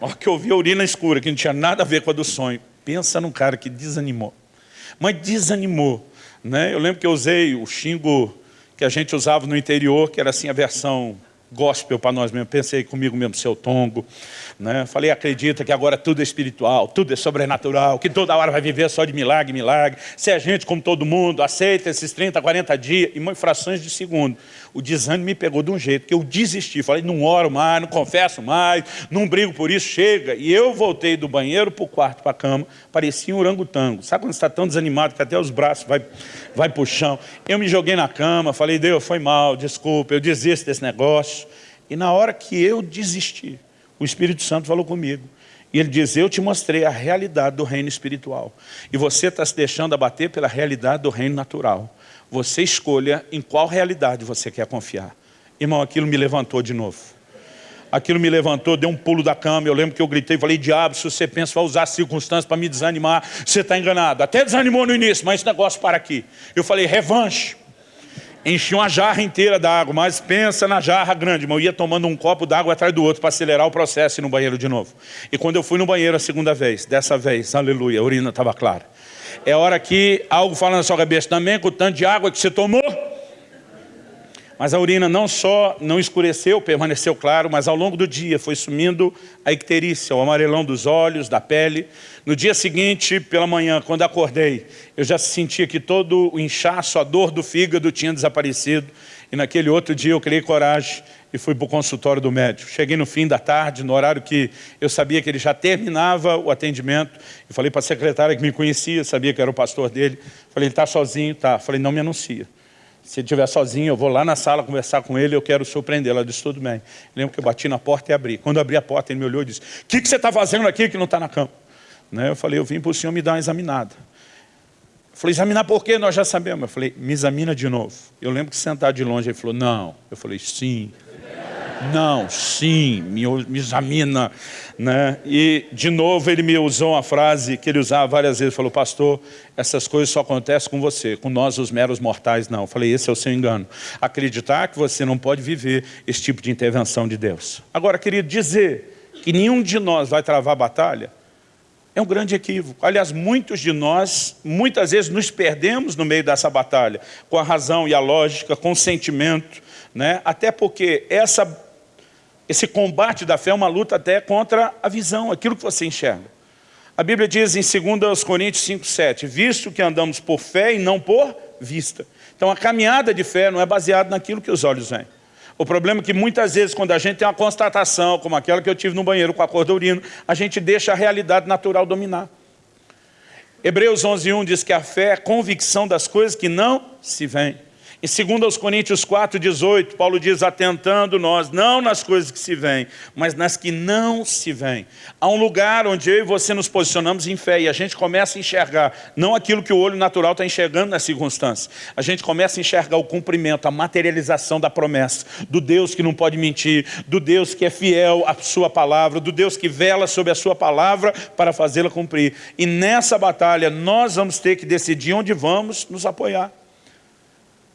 Olha que eu vi a urina escura, que não tinha nada a ver com a do sonho. Pensa num cara que desanimou. Mas desanimou. Né? Eu lembro que eu usei o xingo que a gente usava no interior, que era assim a versão gospel para nós mesmos. Pensei comigo mesmo, seu tongo. Né? Falei, acredita que agora tudo é espiritual, tudo é sobrenatural, que toda hora vai viver só de milagre, milagre. Se a gente, como todo mundo, aceita esses 30, 40 dias, em frações de segundo. O desânimo me pegou de um jeito que eu desisti. Falei, não oro mais, não confesso mais, não brigo por isso, chega. E eu voltei do banheiro para o quarto, para a cama, parecia um orangotango. Sabe quando está tão desanimado que até os braços vai, vai para o chão? Eu me joguei na cama, falei, Deus, foi mal, desculpa, eu desisto desse negócio. E na hora que eu desisti, o Espírito Santo falou comigo. E ele diz, eu te mostrei a realidade do reino espiritual. E você está se deixando abater pela realidade do reino natural. Você escolha em qual realidade você quer confiar. Irmão, aquilo me levantou de novo. Aquilo me levantou, deu um pulo da cama. Eu lembro que eu gritei, falei, diabo, se você pensa vai usar circunstâncias para me desanimar, você está enganado. Até desanimou no início, mas esse negócio para aqui. Eu falei, revanche enchi uma jarra inteira d'água, mas pensa na jarra grande, eu ia tomando um copo d'água atrás do outro para acelerar o processo e ir no banheiro de novo. E quando eu fui no banheiro a segunda vez, dessa vez, aleluia, a urina estava clara. É hora que algo fala na sua cabeça, também com o tanto de água que você tomou, mas a urina não só não escureceu, permaneceu claro, mas ao longo do dia foi sumindo a icterícia, o amarelão dos olhos, da pele. No dia seguinte, pela manhã, quando acordei, eu já sentia que todo o inchaço, a dor do fígado tinha desaparecido. E naquele outro dia eu criei coragem e fui para o consultório do médico. Cheguei no fim da tarde, no horário que eu sabia que ele já terminava o atendimento. E falei para a secretária que me conhecia, sabia que era o pastor dele. Falei, ele está sozinho? Tá. Falei, não me anuncia. Se ele estiver sozinho, eu vou lá na sala conversar com ele, eu quero surpreender. Ela disse, tudo bem. lembro que eu bati na porta e abri. Quando abri a porta, ele me olhou e disse, o que, que você está fazendo aqui que não está na cama? Né? Eu falei, eu vim para o senhor me dar uma examinada. Eu falei, examinar por quê? Nós já sabemos. Eu falei, me examina de novo. Eu lembro que sentado de longe, ele falou, não. Eu falei, sim. Não, sim, me, me examina. Né? E, de novo, ele me usou uma frase que ele usava várias vezes. Falou, pastor, essas coisas só acontecem com você, com nós, os meros mortais, não. Eu falei, esse é o seu engano. Acreditar que você não pode viver esse tipo de intervenção de Deus. Agora, queria dizer que nenhum de nós vai travar a batalha, é um grande equívoco. Aliás, muitos de nós, muitas vezes, nos perdemos no meio dessa batalha, com a razão e a lógica, com o sentimento, né? até porque essa esse combate da fé é uma luta até contra a visão, aquilo que você enxerga. A Bíblia diz em 2 Coríntios 5, 7, visto que andamos por fé e não por vista. Então a caminhada de fé não é baseada naquilo que os olhos veem. O problema é que muitas vezes quando a gente tem uma constatação, como aquela que eu tive no banheiro com a cor do urino, a gente deixa a realidade natural dominar. Hebreus 11, 1 diz que a fé é a convicção das coisas que não se veem. Em 2 Coríntios 4, 18, Paulo diz, atentando nós, não nas coisas que se veem, mas nas que não se veem. Há um lugar onde eu e você nos posicionamos em fé e a gente começa a enxergar, não aquilo que o olho natural está enxergando nas circunstâncias. A gente começa a enxergar o cumprimento, a materialização da promessa, do Deus que não pode mentir, do Deus que é fiel à sua palavra, do Deus que vela sobre a sua palavra para fazê-la cumprir. E nessa batalha nós vamos ter que decidir onde vamos nos apoiar.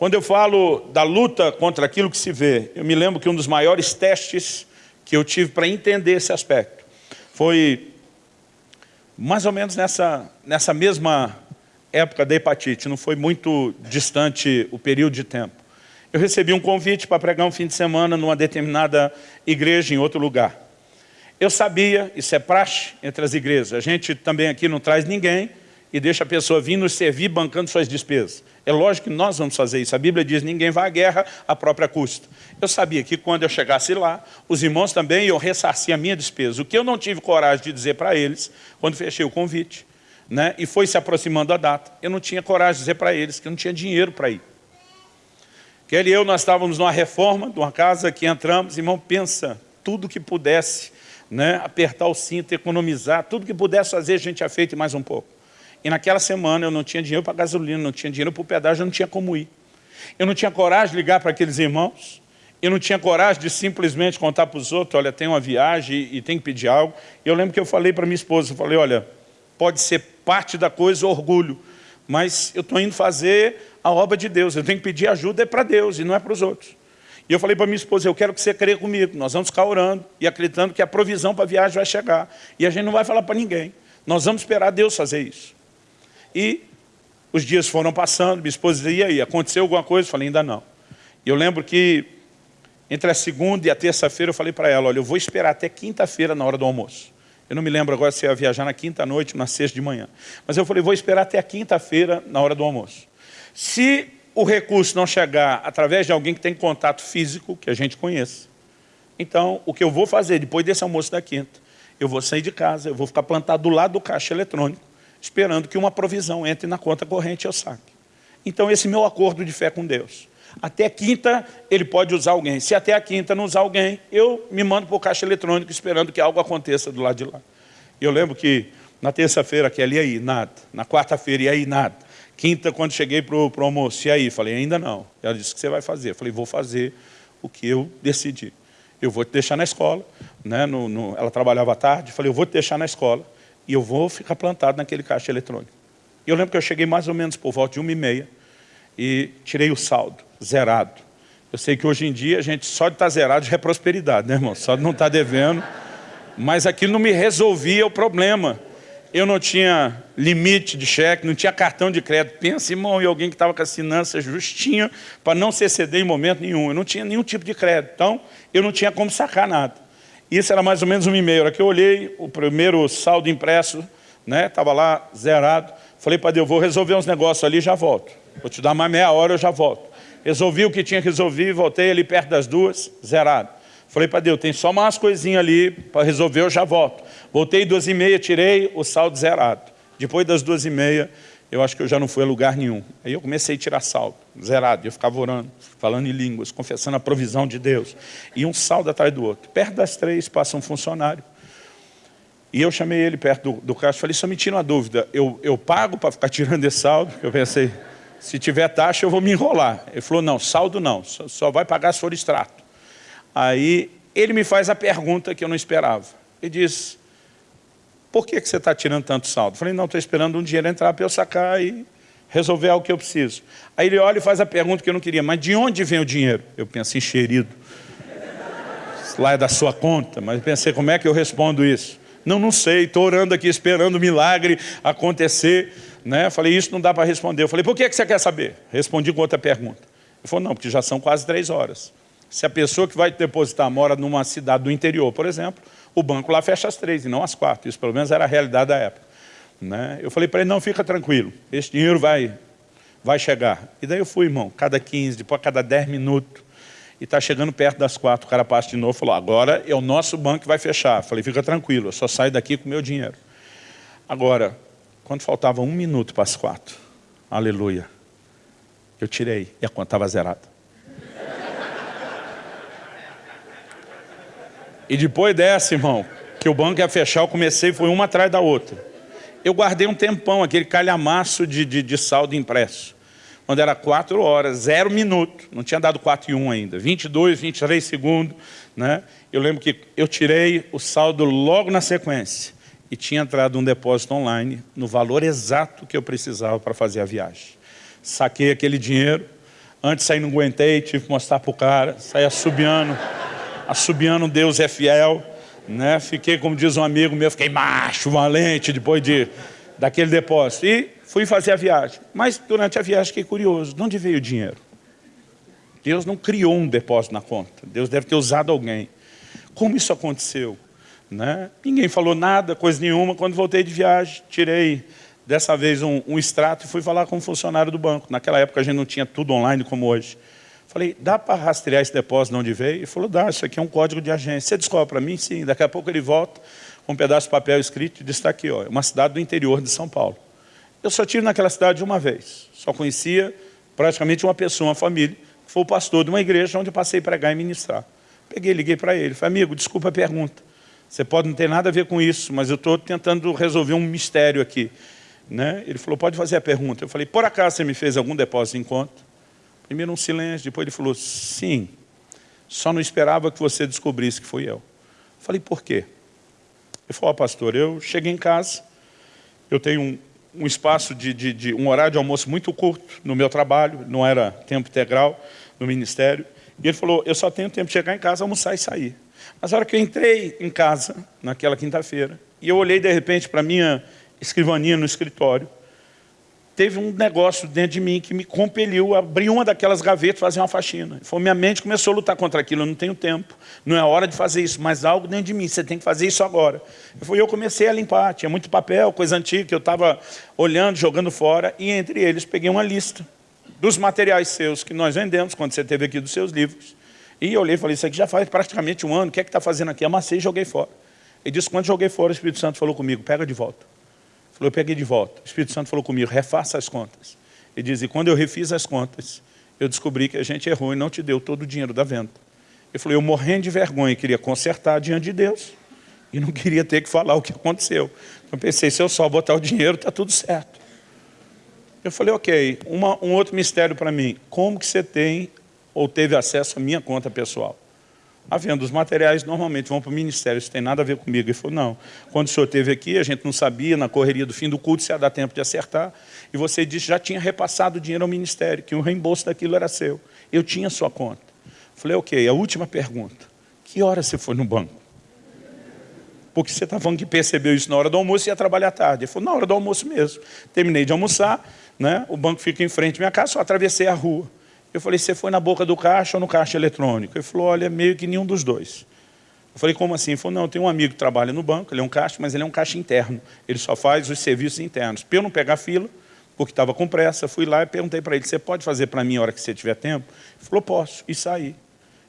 Quando eu falo da luta contra aquilo que se vê, eu me lembro que um dos maiores testes que eu tive para entender esse aspecto foi mais ou menos nessa, nessa mesma época da hepatite, não foi muito distante o período de tempo. Eu recebi um convite para pregar um fim de semana numa determinada igreja em outro lugar. Eu sabia, isso é praxe entre as igrejas, a gente também aqui não traz ninguém e deixa a pessoa vir nos servir bancando suas despesas. É lógico que nós vamos fazer isso. A Bíblia diz, ninguém vai à guerra à própria custa. Eu sabia que quando eu chegasse lá, os irmãos também iam ressarcir a minha despesa. O que eu não tive coragem de dizer para eles, quando fechei o convite, né, e foi se aproximando a data, eu não tinha coragem de dizer para eles que eu não tinha dinheiro para ir. Kelly e eu, nós estávamos numa reforma de uma casa que entramos, irmão, pensa, tudo que pudesse, né, apertar o cinto, economizar, tudo que pudesse fazer, a gente tinha feito mais um pouco. E naquela semana eu não tinha dinheiro para gasolina, não tinha dinheiro para o pedágio, eu não tinha como ir. Eu não tinha coragem de ligar para aqueles irmãos, eu não tinha coragem de simplesmente contar para os outros, olha, tem uma viagem e tem que pedir algo. E eu lembro que eu falei para minha esposa, eu falei, olha, pode ser parte da coisa orgulho, mas eu estou indo fazer a obra de Deus, eu tenho que pedir ajuda é para Deus e não é para os outros. E eu falei para minha esposa, eu quero que você creia comigo, nós vamos ficar orando e acreditando que a provisão para a viagem vai chegar. E a gente não vai falar para ninguém, nós vamos esperar Deus fazer isso. E os dias foram passando, minha esposa dizia, e aí, aconteceu alguma coisa? Eu falei, ainda não. E eu lembro que entre a segunda e a terça-feira eu falei para ela, olha, eu vou esperar até quinta-feira na hora do almoço. Eu não me lembro agora se ia viajar na quinta-noite ou na sexta de manhã. Mas eu falei, vou esperar até a quinta-feira na hora do almoço. Se o recurso não chegar através de alguém que tem contato físico, que a gente conheça, então o que eu vou fazer depois desse almoço da quinta, eu vou sair de casa, eu vou ficar plantado do lado do caixa eletrônico, esperando que uma provisão entre na conta corrente e eu saque. Então esse meu acordo de fé com Deus. Até quinta ele pode usar alguém. Se até a quinta não usar alguém, eu me mando para o caixa eletrônico esperando que algo aconteça do lado de lá. Eu lembro que na terça-feira, que ali aí, nada. Na quarta-feira, e aí, nada. Quinta, quando cheguei para o almoço, e aí? Falei, ainda não. Ela disse, o que você vai fazer? Falei, vou fazer o que eu decidi. Eu vou te deixar na escola. Né? No, no, ela trabalhava à tarde. Falei, eu vou te deixar na escola e eu vou ficar plantado naquele caixa eletrônico. E eu lembro que eu cheguei mais ou menos por volta de uma e meia e tirei o saldo zerado. Eu sei que hoje em dia a gente só de estar tá zerado já é prosperidade, né, irmão? Só de não estar tá devendo. Mas aquilo não me resolvia o problema. Eu não tinha limite de cheque, não tinha cartão de crédito. Pensa, irmão, em alguém que estava com as finanças justinha para não se exceder em momento nenhum. Eu não tinha nenhum tipo de crédito. Então, eu não tinha como sacar nada. Isso era mais ou menos um e-mail. Aqui eu olhei o primeiro saldo impresso, né? Estava lá zerado. Falei para Deus, vou resolver uns negócios ali e já volto. Vou te dar mais meia hora, eu já volto. Resolvi o que tinha que resolver, voltei ali perto das duas, zerado. Falei para Deus, tem só umas coisinhas ali para resolver, eu já volto. Voltei duas e meia, tirei o saldo zerado. Depois das duas e meia, eu acho que eu já não fui a lugar nenhum. Aí eu comecei a tirar saldo, zerado. Eu ficava orando, falando em línguas, confessando a provisão de Deus. E um saldo atrás do outro. Perto das três passa um funcionário. E eu chamei ele perto do, do caixa e falei, só me tira uma dúvida, eu, eu pago para ficar tirando esse saldo? Eu pensei, se tiver taxa eu vou me enrolar. Ele falou, não, saldo não, só, só vai pagar se for extrato. Aí ele me faz a pergunta que eu não esperava. Ele diz, por que, que você está tirando tanto saldo? Eu falei, não, estou esperando um dinheiro entrar para eu sacar e resolver algo que eu preciso. Aí ele olha e faz a pergunta que eu não queria, mas de onde vem o dinheiro? Eu penso, encherido. Lá é da sua conta, mas pensei, como é que eu respondo isso? Não, não sei, estou orando aqui, esperando o milagre acontecer. Né? Falei, isso não dá para responder. Eu falei, por que, que você quer saber? Respondi com outra pergunta. Ele falou, não, porque já são quase três horas. Se a pessoa que vai depositar mora numa cidade do interior, por exemplo, o banco lá fecha às três e não às quatro. Isso pelo menos era a realidade da época. Né? Eu falei para ele, não, fica tranquilo, esse dinheiro vai, vai chegar. E daí eu fui, irmão, cada 15, depois cada 10 minutos, e está chegando perto das quatro, o cara passa de novo e falou, agora é o nosso banco que vai fechar. Eu falei, fica tranquilo, eu só saio daqui com o meu dinheiro. Agora, quando faltava um minuto para as quatro, aleluia, eu tirei e a conta estava zerada. E depois dessa, irmão, que o banco ia fechar, eu comecei, foi uma atrás da outra. Eu guardei um tempão, aquele calhamaço de, de, de saldo impresso. Quando era quatro horas, zero minuto, não tinha dado quatro e um ainda, 22, 23 segundos. Né? Eu lembro que eu tirei o saldo logo na sequência e tinha entrado um depósito online no valor exato que eu precisava para fazer a viagem. Saquei aquele dinheiro, antes sair não aguentei, tive que mostrar para o cara, saí assobiando, assobiando Deus é fiel, né? fiquei, como diz um amigo meu, fiquei macho, valente, depois de, daquele depósito. E fui fazer a viagem. Mas durante a viagem fiquei curioso, de onde veio o dinheiro? Deus não criou um depósito na conta, Deus deve ter usado alguém. Como isso aconteceu? Né? Ninguém falou nada, coisa nenhuma. Quando voltei de viagem, tirei dessa vez um, um, extrato e fui falar com um funcionário do banco. Naquela época a gente não tinha tudo online como hoje. Falei, dá para rastrear esse depósito de onde veio? Ele falou, dá, isso aqui é um código de agência. Você descobre para mim? Sim. Daqui a pouco ele volta com um pedaço de papel escrito e diz, está aqui, ó, é uma cidade do interior de São Paulo. Eu só tive naquela cidade uma vez. Só conhecia praticamente uma pessoa, uma família, que foi o pastor de uma igreja onde eu passei pregar e ministrar. Peguei, liguei para ele, falei, amigo, desculpa a pergunta. Você pode não ter nada a ver com isso, mas eu estou tentando resolver um mistério aqui. Né? Ele falou, pode fazer a pergunta. Eu falei, por acaso você me fez algum depósito em conta? Primeiro um silêncio, depois ele falou, sim, só não esperava que você descobrisse que fui eu. falei, por quê? Ele falou, oh, pastor, eu cheguei em casa, eu tenho um, um espaço de, de, de, um horário de almoço muito curto no meu trabalho, não era tempo integral no ministério. E ele falou, eu só tenho tempo de chegar em casa, almoçar e sair. Mas na hora que eu entrei em casa, naquela quinta-feira, e eu olhei de repente para a minha escrivaninha no escritório, teve um negócio dentro de mim que me compeliu a abrir uma daquelas gavetas e fazer uma faxina. Foi minha mente começou a lutar contra aquilo, eu não tenho tempo, não é hora de fazer isso, mas algo dentro de mim, você tem que fazer isso agora. Eu, eu comecei a limpar, tinha muito papel, coisa antiga que eu estava olhando, jogando fora, e entre eles peguei uma lista dos materiais seus que nós vendemos, quando você teve aqui dos seus livros. E eu olhei e falei, isso aqui já faz praticamente um ano, o que é que está fazendo aqui? Amassei e joguei fora. Ele disse, quando joguei fora, o Espírito Santo falou comigo, pega de volta. Eu peguei de volta. O Espírito Santo falou comigo, refaça as contas. Ele diz, e quando eu refiz as contas, eu descobri que a gente errou e não te deu todo o dinheiro da venda. Ele falou, eu morrendo de vergonha, queria consertar diante de Deus e não queria ter que falar o que aconteceu. Então pensei, se eu só botar o dinheiro, está tudo certo. Eu falei, ok, uma, um outro mistério para mim. Como que você tem ou teve acesso à minha conta pessoal? A venda, os materiais normalmente vão para o ministério, isso tem nada a ver comigo. Ele falou, não, quando o senhor esteve aqui, a gente não sabia, na correria do fim do culto, se ia dar tempo de acertar, e você disse já tinha repassado o dinheiro ao ministério, que o reembolso daquilo era seu. Eu tinha sua conta. Falei, ok, a última pergunta, que hora você foi no banco? Porque você está falando que percebeu isso na hora do almoço e ia trabalhar tarde. Ele falou, na hora do almoço mesmo. Terminei de almoçar, né? o banco fica em frente à minha casa, só atravessei a rua. Eu falei, você foi na boca do caixa ou no caixa eletrônico? Ele falou, olha, meio que nenhum dos dois. Eu falei, como assim? Ele falou, não, tem um amigo que trabalha no banco, ele é um caixa, mas ele é um caixa interno. Ele só faz os serviços internos. Para eu não pegar fila, porque estava com pressa, fui lá e perguntei para ele, você pode fazer para mim a hora que você tiver tempo? Ele falou, posso, e saí. Ele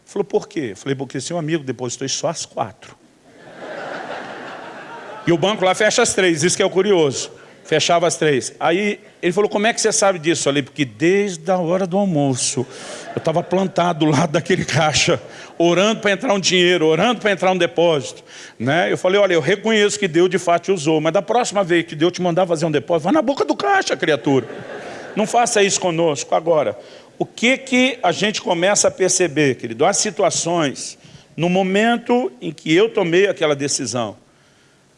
falou, por quê? Eu falei, porque seu amigo depositou só às quatro. e o banco lá fecha às três, isso que é o curioso. Fechava às três. Aí ele falou, como é que você sabe disso? Eu falei, porque desde a hora do almoço, eu estava plantado do lado daquele caixa, orando para entrar um dinheiro, orando para entrar um depósito. Né? Eu falei, olha, eu reconheço que Deus de fato usou, mas da próxima vez que Deus te mandar fazer um depósito, vá na boca do caixa, criatura. Não faça isso conosco. Agora, o que, que a gente começa a perceber, querido? As situações, no momento em que eu tomei aquela decisão,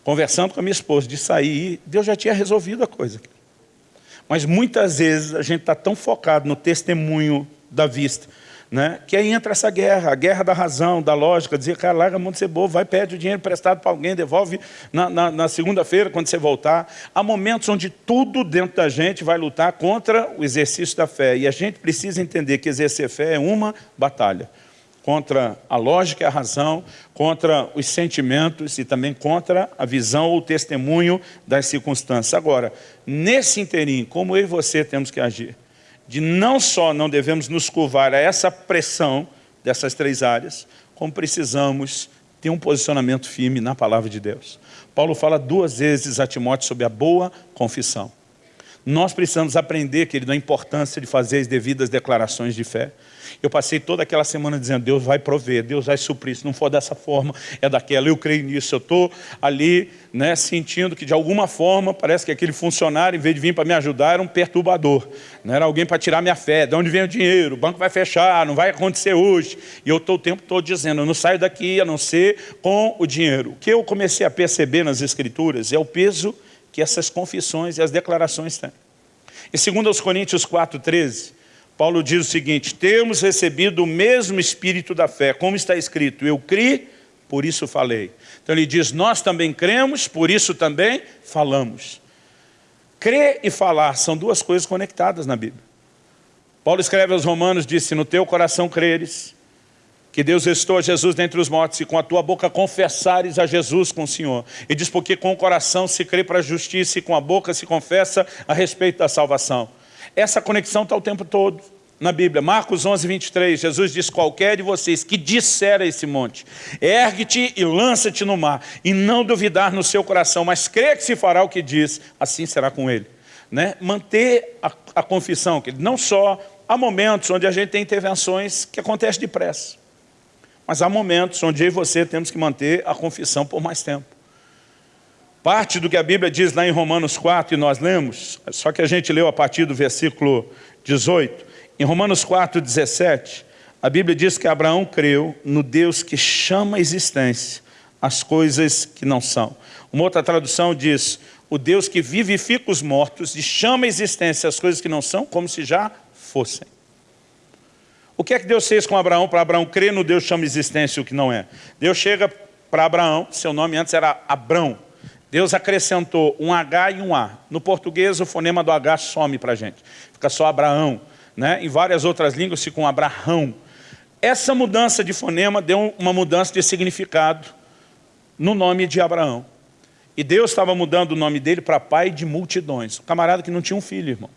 conversando com a minha esposa, de sair, Deus já tinha resolvido a coisa. Mas muitas vezes a gente está tão focado no testemunho da vista, né? que aí entra essa guerra, a guerra da razão, da lógica, dizer, cara, larga a mão de ser bobo, vai, pede o dinheiro emprestado para alguém, devolve na, na, na segunda-feira, quando você voltar. Há momentos onde tudo dentro da gente vai lutar contra o exercício da fé. E a gente precisa entender que exercer fé é uma batalha contra a lógica e a razão, contra os sentimentos e também contra a visão ou testemunho das circunstâncias. Agora, nesse interim, como eu e você temos que agir? De não só não devemos nos curvar a essa pressão dessas três áreas, como precisamos ter um posicionamento firme na palavra de Deus. Paulo fala duas vezes a Timóteo sobre a boa confissão. Nós precisamos aprender, querido, a importância de fazer as devidas declarações de fé. Eu passei toda aquela semana dizendo, Deus vai prover, Deus vai suprir, se não for dessa forma, é daquela, eu creio nisso, eu estou ali né, sentindo que de alguma forma, parece que aquele funcionário, em vez de vir para me ajudar, era um perturbador, não era alguém para tirar minha fé, de onde vem o dinheiro, o banco vai fechar, não vai acontecer hoje, e eu estou o tempo todo dizendo, eu não saio daqui a não ser com o dinheiro. O que eu comecei a perceber nas escrituras é o peso que essas confissões e as declarações têm. E segundo aos Coríntios 4,13, Paulo diz o seguinte, temos recebido o mesmo espírito da fé, como está escrito, eu criei, por isso falei. Então ele diz, nós também cremos, por isso também falamos. Crer e falar são duas coisas conectadas na Bíblia. Paulo escreve aos romanos, disse, no teu coração creres, que Deus restou a Jesus dentre os mortos, e com a tua boca confessares a Jesus com o Senhor. E diz, porque com o coração se crê para a justiça, e com a boca se confessa a respeito da salvação. Essa conexão está o tempo todo na Bíblia. Marcos 11, 23, Jesus diz, qualquer de vocês que disser a esse monte, ergue-te e lança-te no mar, e não duvidar no seu coração, mas crê que se fará o que diz, assim será com ele. Né? Manter a, a confissão, que não só há momentos onde a gente tem intervenções que acontecem depressa. Mas há momentos onde eu e você temos que manter a confissão por mais tempo. Parte do que a Bíblia diz lá em Romanos 4, e nós lemos, só que a gente leu a partir do versículo 18. Em Romanos 4, 17, a Bíblia diz que Abraão creu no Deus que chama a existência as coisas que não são. Uma outra tradução diz, o Deus que vivifica os mortos e chama a existência as coisas que não são como se já fossem. O que é que Deus fez com Abraão para Abraão crer no Deus chama existência o que não é? Deus chega para Abraão, seu nome antes era Abrão. Deus acrescentou um H e um A. No português o fonema do H some para a gente. Fica só Abraão. Né? Em várias outras línguas fica um Abraão. Essa mudança de fonema deu uma mudança de significado no nome de Abraão. E Deus estava mudando o nome dele para pai de multidões. Camarada que não tinha um filho, irmão.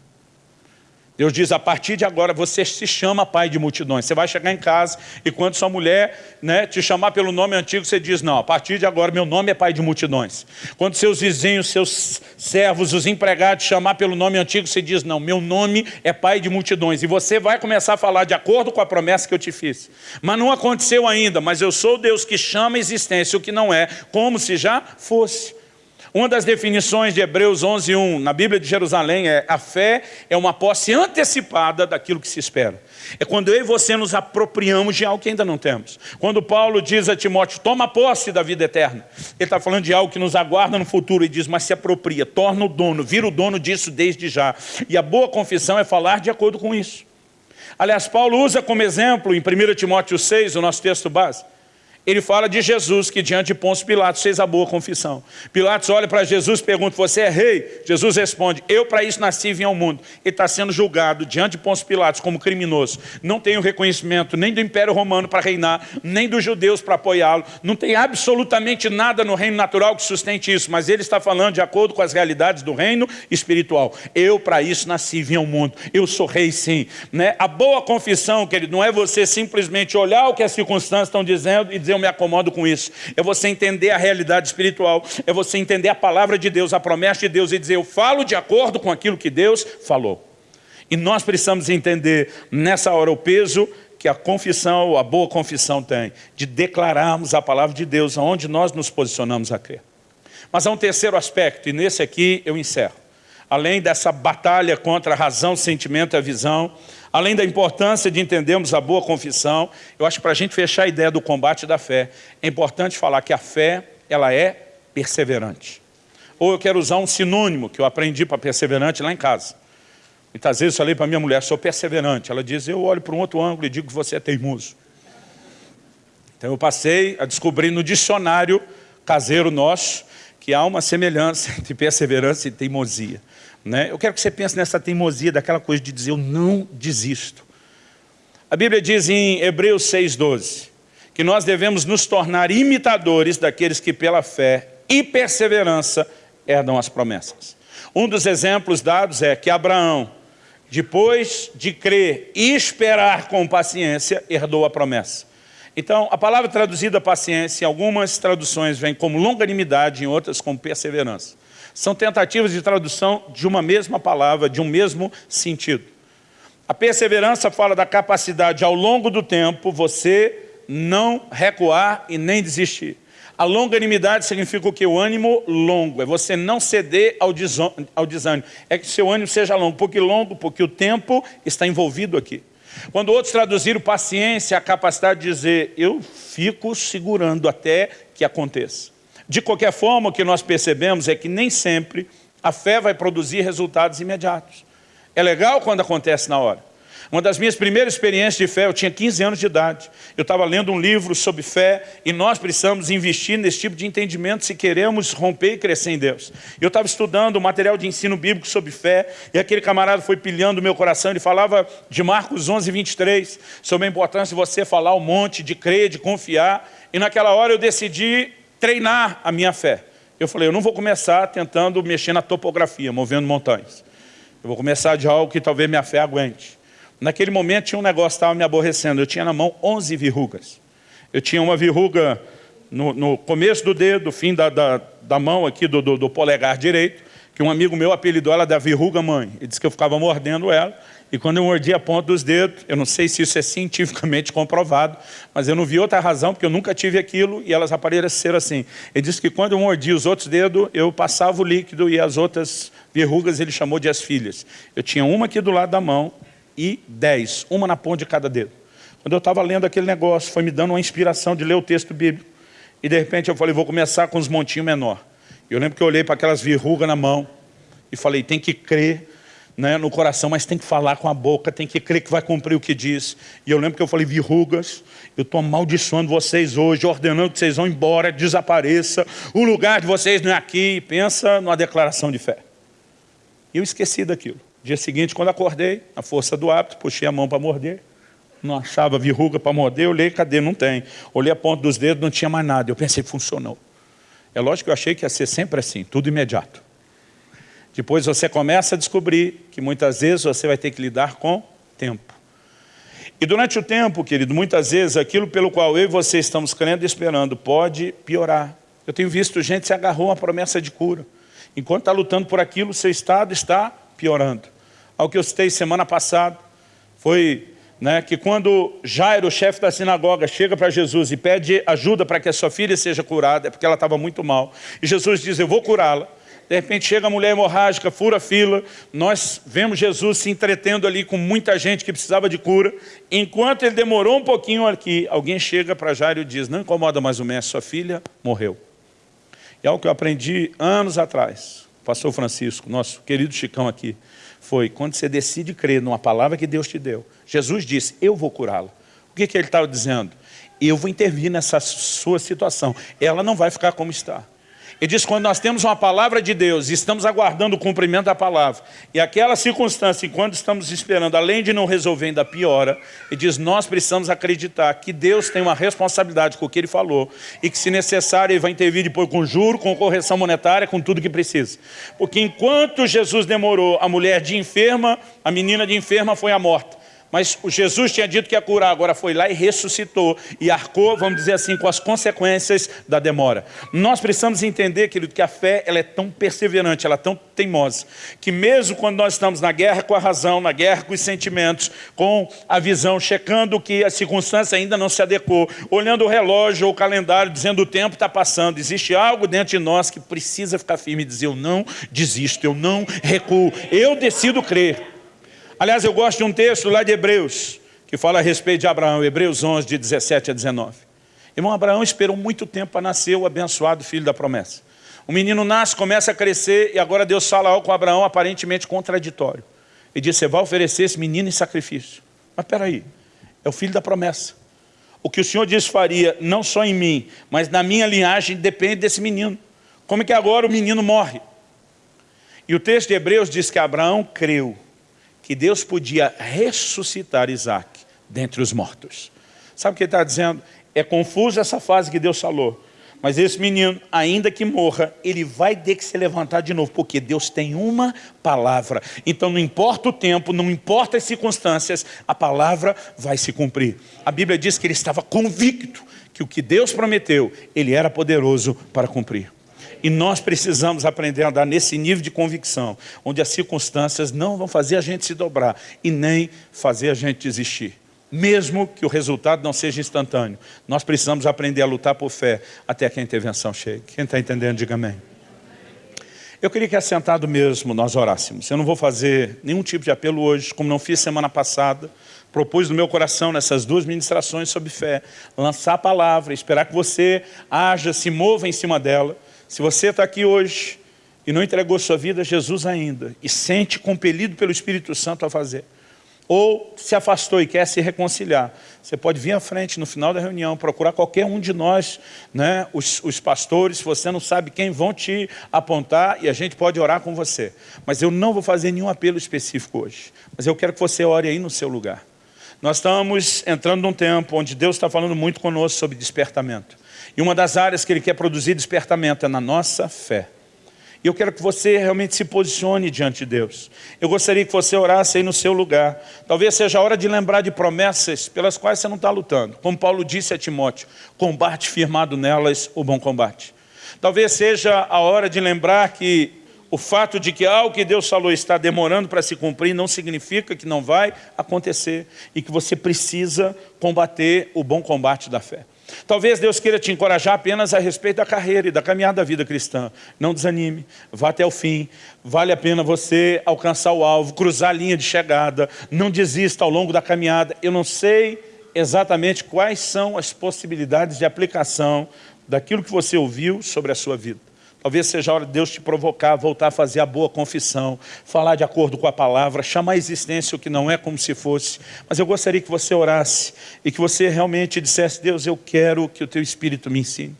Deus diz, a partir de agora você se chama pai de multidões. Você vai chegar em casa e quando sua mulher né, te chamar pelo nome antigo, você diz, não, a partir de agora meu nome é pai de multidões. Quando seus vizinhos, seus servos, os empregados chamar pelo nome antigo, você diz, não, meu nome é pai de multidões. E você vai começar a falar de acordo com a promessa que eu te fiz. Mas não aconteceu ainda, mas eu sou Deus que chama a existência o que não é, como se já fosse. Uma das definições de Hebreus 11.1 na Bíblia de Jerusalém é a fé é uma posse antecipada daquilo que se espera. É quando eu e você nos apropriamos de algo que ainda não temos. Quando Paulo diz a Timóteo, toma posse da vida eterna. Ele está falando de algo que nos aguarda no futuro e diz, mas se apropria, torna o dono, vira o dono disso desde já. E a boa confissão é falar de acordo com isso. Aliás, Paulo usa como exemplo, em 1 Timóteo 6, o nosso texto base, ele fala de Jesus, que diante de Pôncio Pilatos fez a boa confissão. Pilatos olha para Jesus e pergunta, você é rei? Jesus responde, eu para isso nasci e vim ao mundo. Ele está sendo julgado diante de Pôncio Pilatos como criminoso. Não tem o reconhecimento nem do Império Romano para reinar, nem dos judeus para apoiá-lo. Não tem absolutamente nada no reino natural que sustente isso, mas ele está falando de acordo com as realidades do reino espiritual. Eu para isso nasci e vim ao mundo. Eu sou rei sim. Né? A boa confissão, querido, não é você simplesmente olhar o que as circunstâncias estão dizendo e dizer me acomodo com isso. É você entender a realidade espiritual, é você entender a palavra de Deus, a promessa de Deus e dizer, eu falo de acordo com aquilo que Deus falou. E nós precisamos entender nessa hora o peso que a confissão, a boa confissão tem, de declararmos a palavra de Deus aonde nós nos posicionamos a crer. Mas há um terceiro aspecto, e nesse aqui eu encerro. Além dessa batalha contra a razão, sentimento e a visão, Além da importância de entendermos a boa confissão, eu acho que para a gente fechar a ideia do combate da fé, é importante falar que a fé, ela é perseverante. Ou eu quero usar um sinônimo que eu aprendi para perseverante lá em casa. Muitas vezes eu falei para minha mulher, sou perseverante. Ela diz, eu olho para um outro ângulo e digo que você é teimoso. Então eu passei a descobrir no dicionário caseiro nosso que há uma semelhança entre perseverança e teimosia. Né? Eu quero que você pense nessa teimosia, daquela coisa de dizer, eu não desisto. A Bíblia diz em Hebreus 6,12, que nós devemos nos tornar imitadores daqueles que pela fé e perseverança herdam as promessas. Um dos exemplos dados é que Abraão, depois de crer e esperar com paciência, herdou a promessa. Então, a palavra traduzida paciência, em algumas traduções vem como longanimidade, em outras como perseverança. São tentativas de tradução de uma mesma palavra, de um mesmo sentido. A perseverança fala da capacidade ao longo do tempo você não recuar e nem desistir. A longanimidade significa o que? O ânimo longo, é você não ceder ao, ao desânimo. É que seu ânimo seja longo, porque longo, porque o tempo está envolvido aqui. Quando outros traduziram paciência, a capacidade de dizer, eu fico segurando até que aconteça. De qualquer forma, o que nós percebemos é que nem sempre a fé vai produzir resultados imediatos. É legal quando acontece na hora. Uma das minhas primeiras experiências de fé, eu tinha 15 anos de idade. Eu estava lendo um livro sobre fé e nós precisamos investir nesse tipo de entendimento se queremos romper e crescer em Deus. Eu estava estudando material de ensino bíblico sobre fé e aquele camarada foi pilhando o meu coração. Ele falava de Marcos 11, 23, sobre a importância de você falar um monte, de crer, de confiar. E naquela hora eu decidi treinar a minha fé. Eu falei, eu não vou começar tentando mexer na topografia, movendo montanhas. Eu vou começar de algo que talvez minha fé aguente. Naquele momento tinha um negócio que estava me aborrecendo. Eu tinha na mão 11 verrugas. Eu tinha uma verruga no, no começo do dedo, fim da, da, da mão aqui do, do, do, polegar direito, que um amigo meu apelidou ela da verruga mãe. Ele disse que eu ficava mordendo ela, e quando eu mordia a ponta dos dedos, eu não sei se isso é cientificamente comprovado, mas eu não vi outra razão, porque eu nunca tive aquilo e elas apareceram assim. Ele disse que quando eu mordia os outros dedos, eu passava o líquido e as outras verrugas ele chamou de as filhas. Eu tinha uma aqui do lado da mão e dez, uma na ponta de cada dedo. Quando eu estava lendo aquele negócio, foi me dando uma inspiração de ler o texto bíblico. E de repente eu falei, vou começar com os montinhos menor. Eu lembro que eu olhei para aquelas verrugas na mão e falei, tem que crer né, no coração, mas tem que falar com a boca, tem que crer que vai cumprir o que diz. E eu lembro que eu falei, verrugas, eu estou amaldiçoando vocês hoje, ordenando que vocês vão embora, desapareça, o lugar de vocês não é aqui. Pensa numa declaração de fé. E eu esqueci daquilo. Dia seguinte, quando acordei, a força do hábito, puxei a mão para morder, não achava verruga para morder, eu olhei, cadê? Não tem. Olhei a ponta dos dedos, não tinha mais nada. Eu pensei, funcionou. É lógico que eu achei que ia ser sempre assim, tudo imediato. Depois você começa a descobrir que muitas vezes você vai ter que lidar com tempo. E durante o tempo, querido, muitas vezes aquilo pelo qual eu e você estamos crendo e esperando pode piorar. Eu tenho visto gente se agarrou a uma promessa de cura. Enquanto está lutando por aquilo, seu estado está piorando. Ao que eu citei semana passada, foi né, que quando Jairo, chefe da sinagoga, chega para Jesus e pede ajuda para que a sua filha seja curada, é porque ela estava muito mal. E Jesus diz, eu vou curá-la. De repente chega a mulher hemorrágica, fura a fila, nós vemos Jesus se entretendo ali com muita gente que precisava de cura. Enquanto ele demorou um pouquinho aqui, alguém chega para Jairo e diz, não incomoda mais o mestre, sua filha morreu. E é algo que eu aprendi anos atrás, o pastor Francisco, nosso querido Chicão aqui, foi quando você decide crer numa palavra que Deus te deu. Jesus disse, eu vou curá-la. O que, que ele estava dizendo? Eu vou intervir nessa sua situação. Ela não vai ficar como está. Ele diz, quando nós temos uma palavra de Deus e estamos aguardando o cumprimento da palavra, e aquela circunstância, enquanto estamos esperando, além de não resolver, ainda piora, ele diz, nós precisamos acreditar que Deus tem uma responsabilidade com o que Ele falou, e que se necessário Ele vai intervir depois com juro, com correção monetária, com tudo que precisa. Porque enquanto Jesus demorou, a mulher de enferma, a menina de enferma foi a morta. Mas Jesus tinha dito que ia curar, agora foi lá e ressuscitou. E arcou, vamos dizer assim, com as consequências da demora. Nós precisamos entender, querido, que a fé ela é tão perseverante, ela é tão teimosa, que mesmo quando nós estamos na guerra com a razão, na guerra com os sentimentos, com a visão, checando que a circunstância ainda não se adequou, olhando o relógio ou o calendário, dizendo o tempo está passando, existe algo dentro de nós que precisa ficar firme e dizer, eu não desisto, eu não recuo, eu decido crer. Aliás, eu gosto de um texto lá de Hebreus, que fala a respeito de Abraão, Hebreus 11, de 17 a 19. Irmão, Abraão esperou muito tempo para nascer o abençoado filho da promessa. O menino nasce, começa a crescer, e agora Deus fala algo com Abraão aparentemente contraditório. Ele diz, você vai oferecer esse menino em sacrifício. Mas espera aí, é o filho da promessa. O que o Senhor diz faria, não só em mim, mas na minha linhagem, depende desse menino. Como é que agora o menino morre? E o texto de Hebreus diz que Abraão creu que Deus podia ressuscitar Isaac dentre os mortos. Sabe o que ele está dizendo? É confusa essa fase que Deus falou. Mas esse menino, ainda que morra, ele vai ter que se levantar de novo, porque Deus tem uma palavra. Então não importa o tempo, não importa as circunstâncias, a palavra vai se cumprir. A Bíblia diz que ele estava convicto que o que Deus prometeu, ele era poderoso para cumprir. E nós precisamos aprender a andar nesse nível de convicção, onde as circunstâncias não vão fazer a gente se dobrar e nem fazer a gente desistir. Mesmo que o resultado não seja instantâneo, nós precisamos aprender a lutar por fé até que a intervenção chegue. Quem está entendendo, diga amém. Eu queria que assentado mesmo nós orássemos. Eu não vou fazer nenhum tipo de apelo hoje, como não fiz semana passada. Propus no meu coração, nessas duas ministrações sobre fé, lançar a palavra, esperar que você haja, se mova em cima dela. Se você está aqui hoje e não entregou sua vida a Jesus ainda e sente compelido pelo Espírito Santo a fazer, ou se afastou e quer se reconciliar, você pode vir à frente no final da reunião, procurar qualquer um de nós, né, os, os pastores, se você não sabe quem, vão te apontar e a gente pode orar com você. Mas eu não vou fazer nenhum apelo específico hoje, mas eu quero que você ore aí no seu lugar. Nós estamos entrando num tempo onde Deus está falando muito conosco sobre despertamento. E uma das áreas que Ele quer produzir despertamento é na nossa fé. E eu quero que você realmente se posicione diante de Deus. Eu gostaria que você orasse aí no seu lugar. Talvez seja a hora de lembrar de promessas pelas quais você não está lutando. Como Paulo disse a Timóteo, combate firmado nelas o bom combate. Talvez seja a hora de lembrar que o fato de que algo que Deus falou está demorando para se cumprir não significa que não vai acontecer e que você precisa combater o bom combate da fé. Talvez Deus queira te encorajar apenas a respeito da carreira e da caminhada da vida cristã. Não desanime, vá até o fim. Vale a pena você alcançar o alvo, cruzar a linha de chegada. Não desista ao longo da caminhada. Eu não sei exatamente quais são as possibilidades de aplicação daquilo que você ouviu sobre a sua vida. Talvez seja a hora de Deus te provocar, voltar a fazer a boa confissão, falar de acordo com a palavra, chamar a existência o que não é como se fosse. Mas eu gostaria que você orasse e que você realmente dissesse, Deus, eu quero que o teu Espírito me ensine.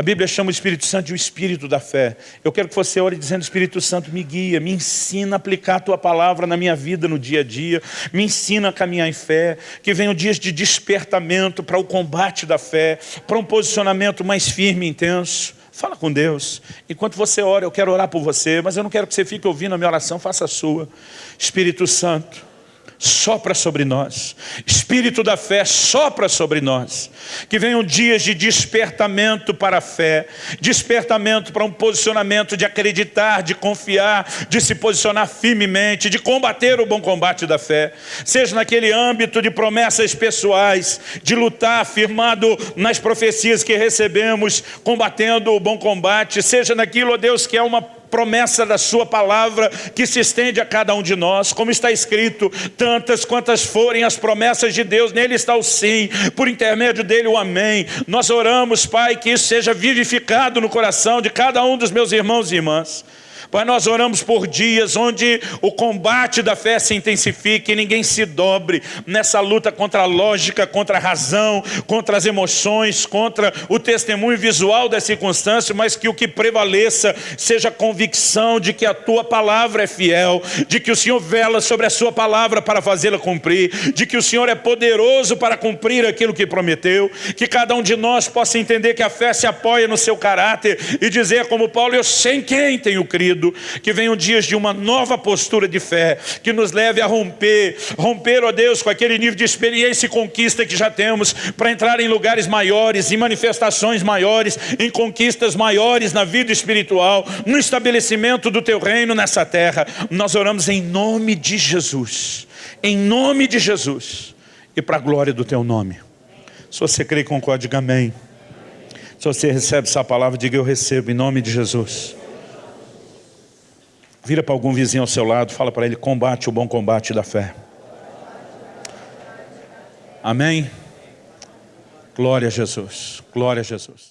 A Bíblia chama o Espírito Santo de o Espírito da fé. Eu quero que você ore dizendo, Espírito Santo, me guia, me ensina a aplicar a Tua palavra na minha vida, no dia a dia. Me ensina a caminhar em fé. Que venham dias de despertamento para o combate da fé, para um posicionamento mais firme e intenso. Fala com Deus. Enquanto você ora, eu quero orar por você, mas eu não quero que você fique ouvindo a minha oração, faça a sua. Espírito Santo, sopra sobre nós. Espírito da fé sopra sobre nós. Que venham dias de despertamento para a fé, despertamento para um posicionamento de acreditar, de confiar, de se posicionar firmemente, de combater o bom combate da fé. Seja naquele âmbito de promessas pessoais, de lutar firmado nas profecias que recebemos, combatendo o bom combate, seja naquilo, ó Deus, que é uma promessa da sua palavra que se estende a cada um de nós, como está escrito, tantas quantas forem as promessas de Deus, nele está o sim, por intermédio dele o amém. Nós oramos, Pai, que isso seja vivificado no coração de cada um dos meus irmãos e irmãs. Pai, nós oramos por dias onde o combate da fé se intensifique e ninguém se dobre nessa luta contra a lógica, contra a razão, contra as emoções, contra o testemunho visual da circunstância, mas que o que prevaleça seja a convicção de que a Tua palavra é fiel, de que o Senhor vela sobre a Sua palavra para fazê-la cumprir, de que o Senhor é poderoso para cumprir aquilo que prometeu, que cada um de nós possa entender que a fé se apoia no seu caráter e dizer como Paulo, eu sei em quem tenho crido, que venham dias de uma nova postura de fé, que nos leve a romper, romper, ó Deus, com aquele nível de experiência e conquista que já temos, para entrar em lugares maiores, em manifestações maiores, em conquistas maiores na vida espiritual, no estabelecimento do Teu reino nessa terra. Nós oramos em nome de Jesus, em nome de Jesus, e para a glória do Teu nome. Se você crê, concorde, diga amém. Se você recebe essa palavra, diga eu recebo, em nome de Jesus. Vira para algum vizinho ao seu lado, fala para ele, combate o bom combate da fé. Amém? Glória a Jesus, glória a Jesus.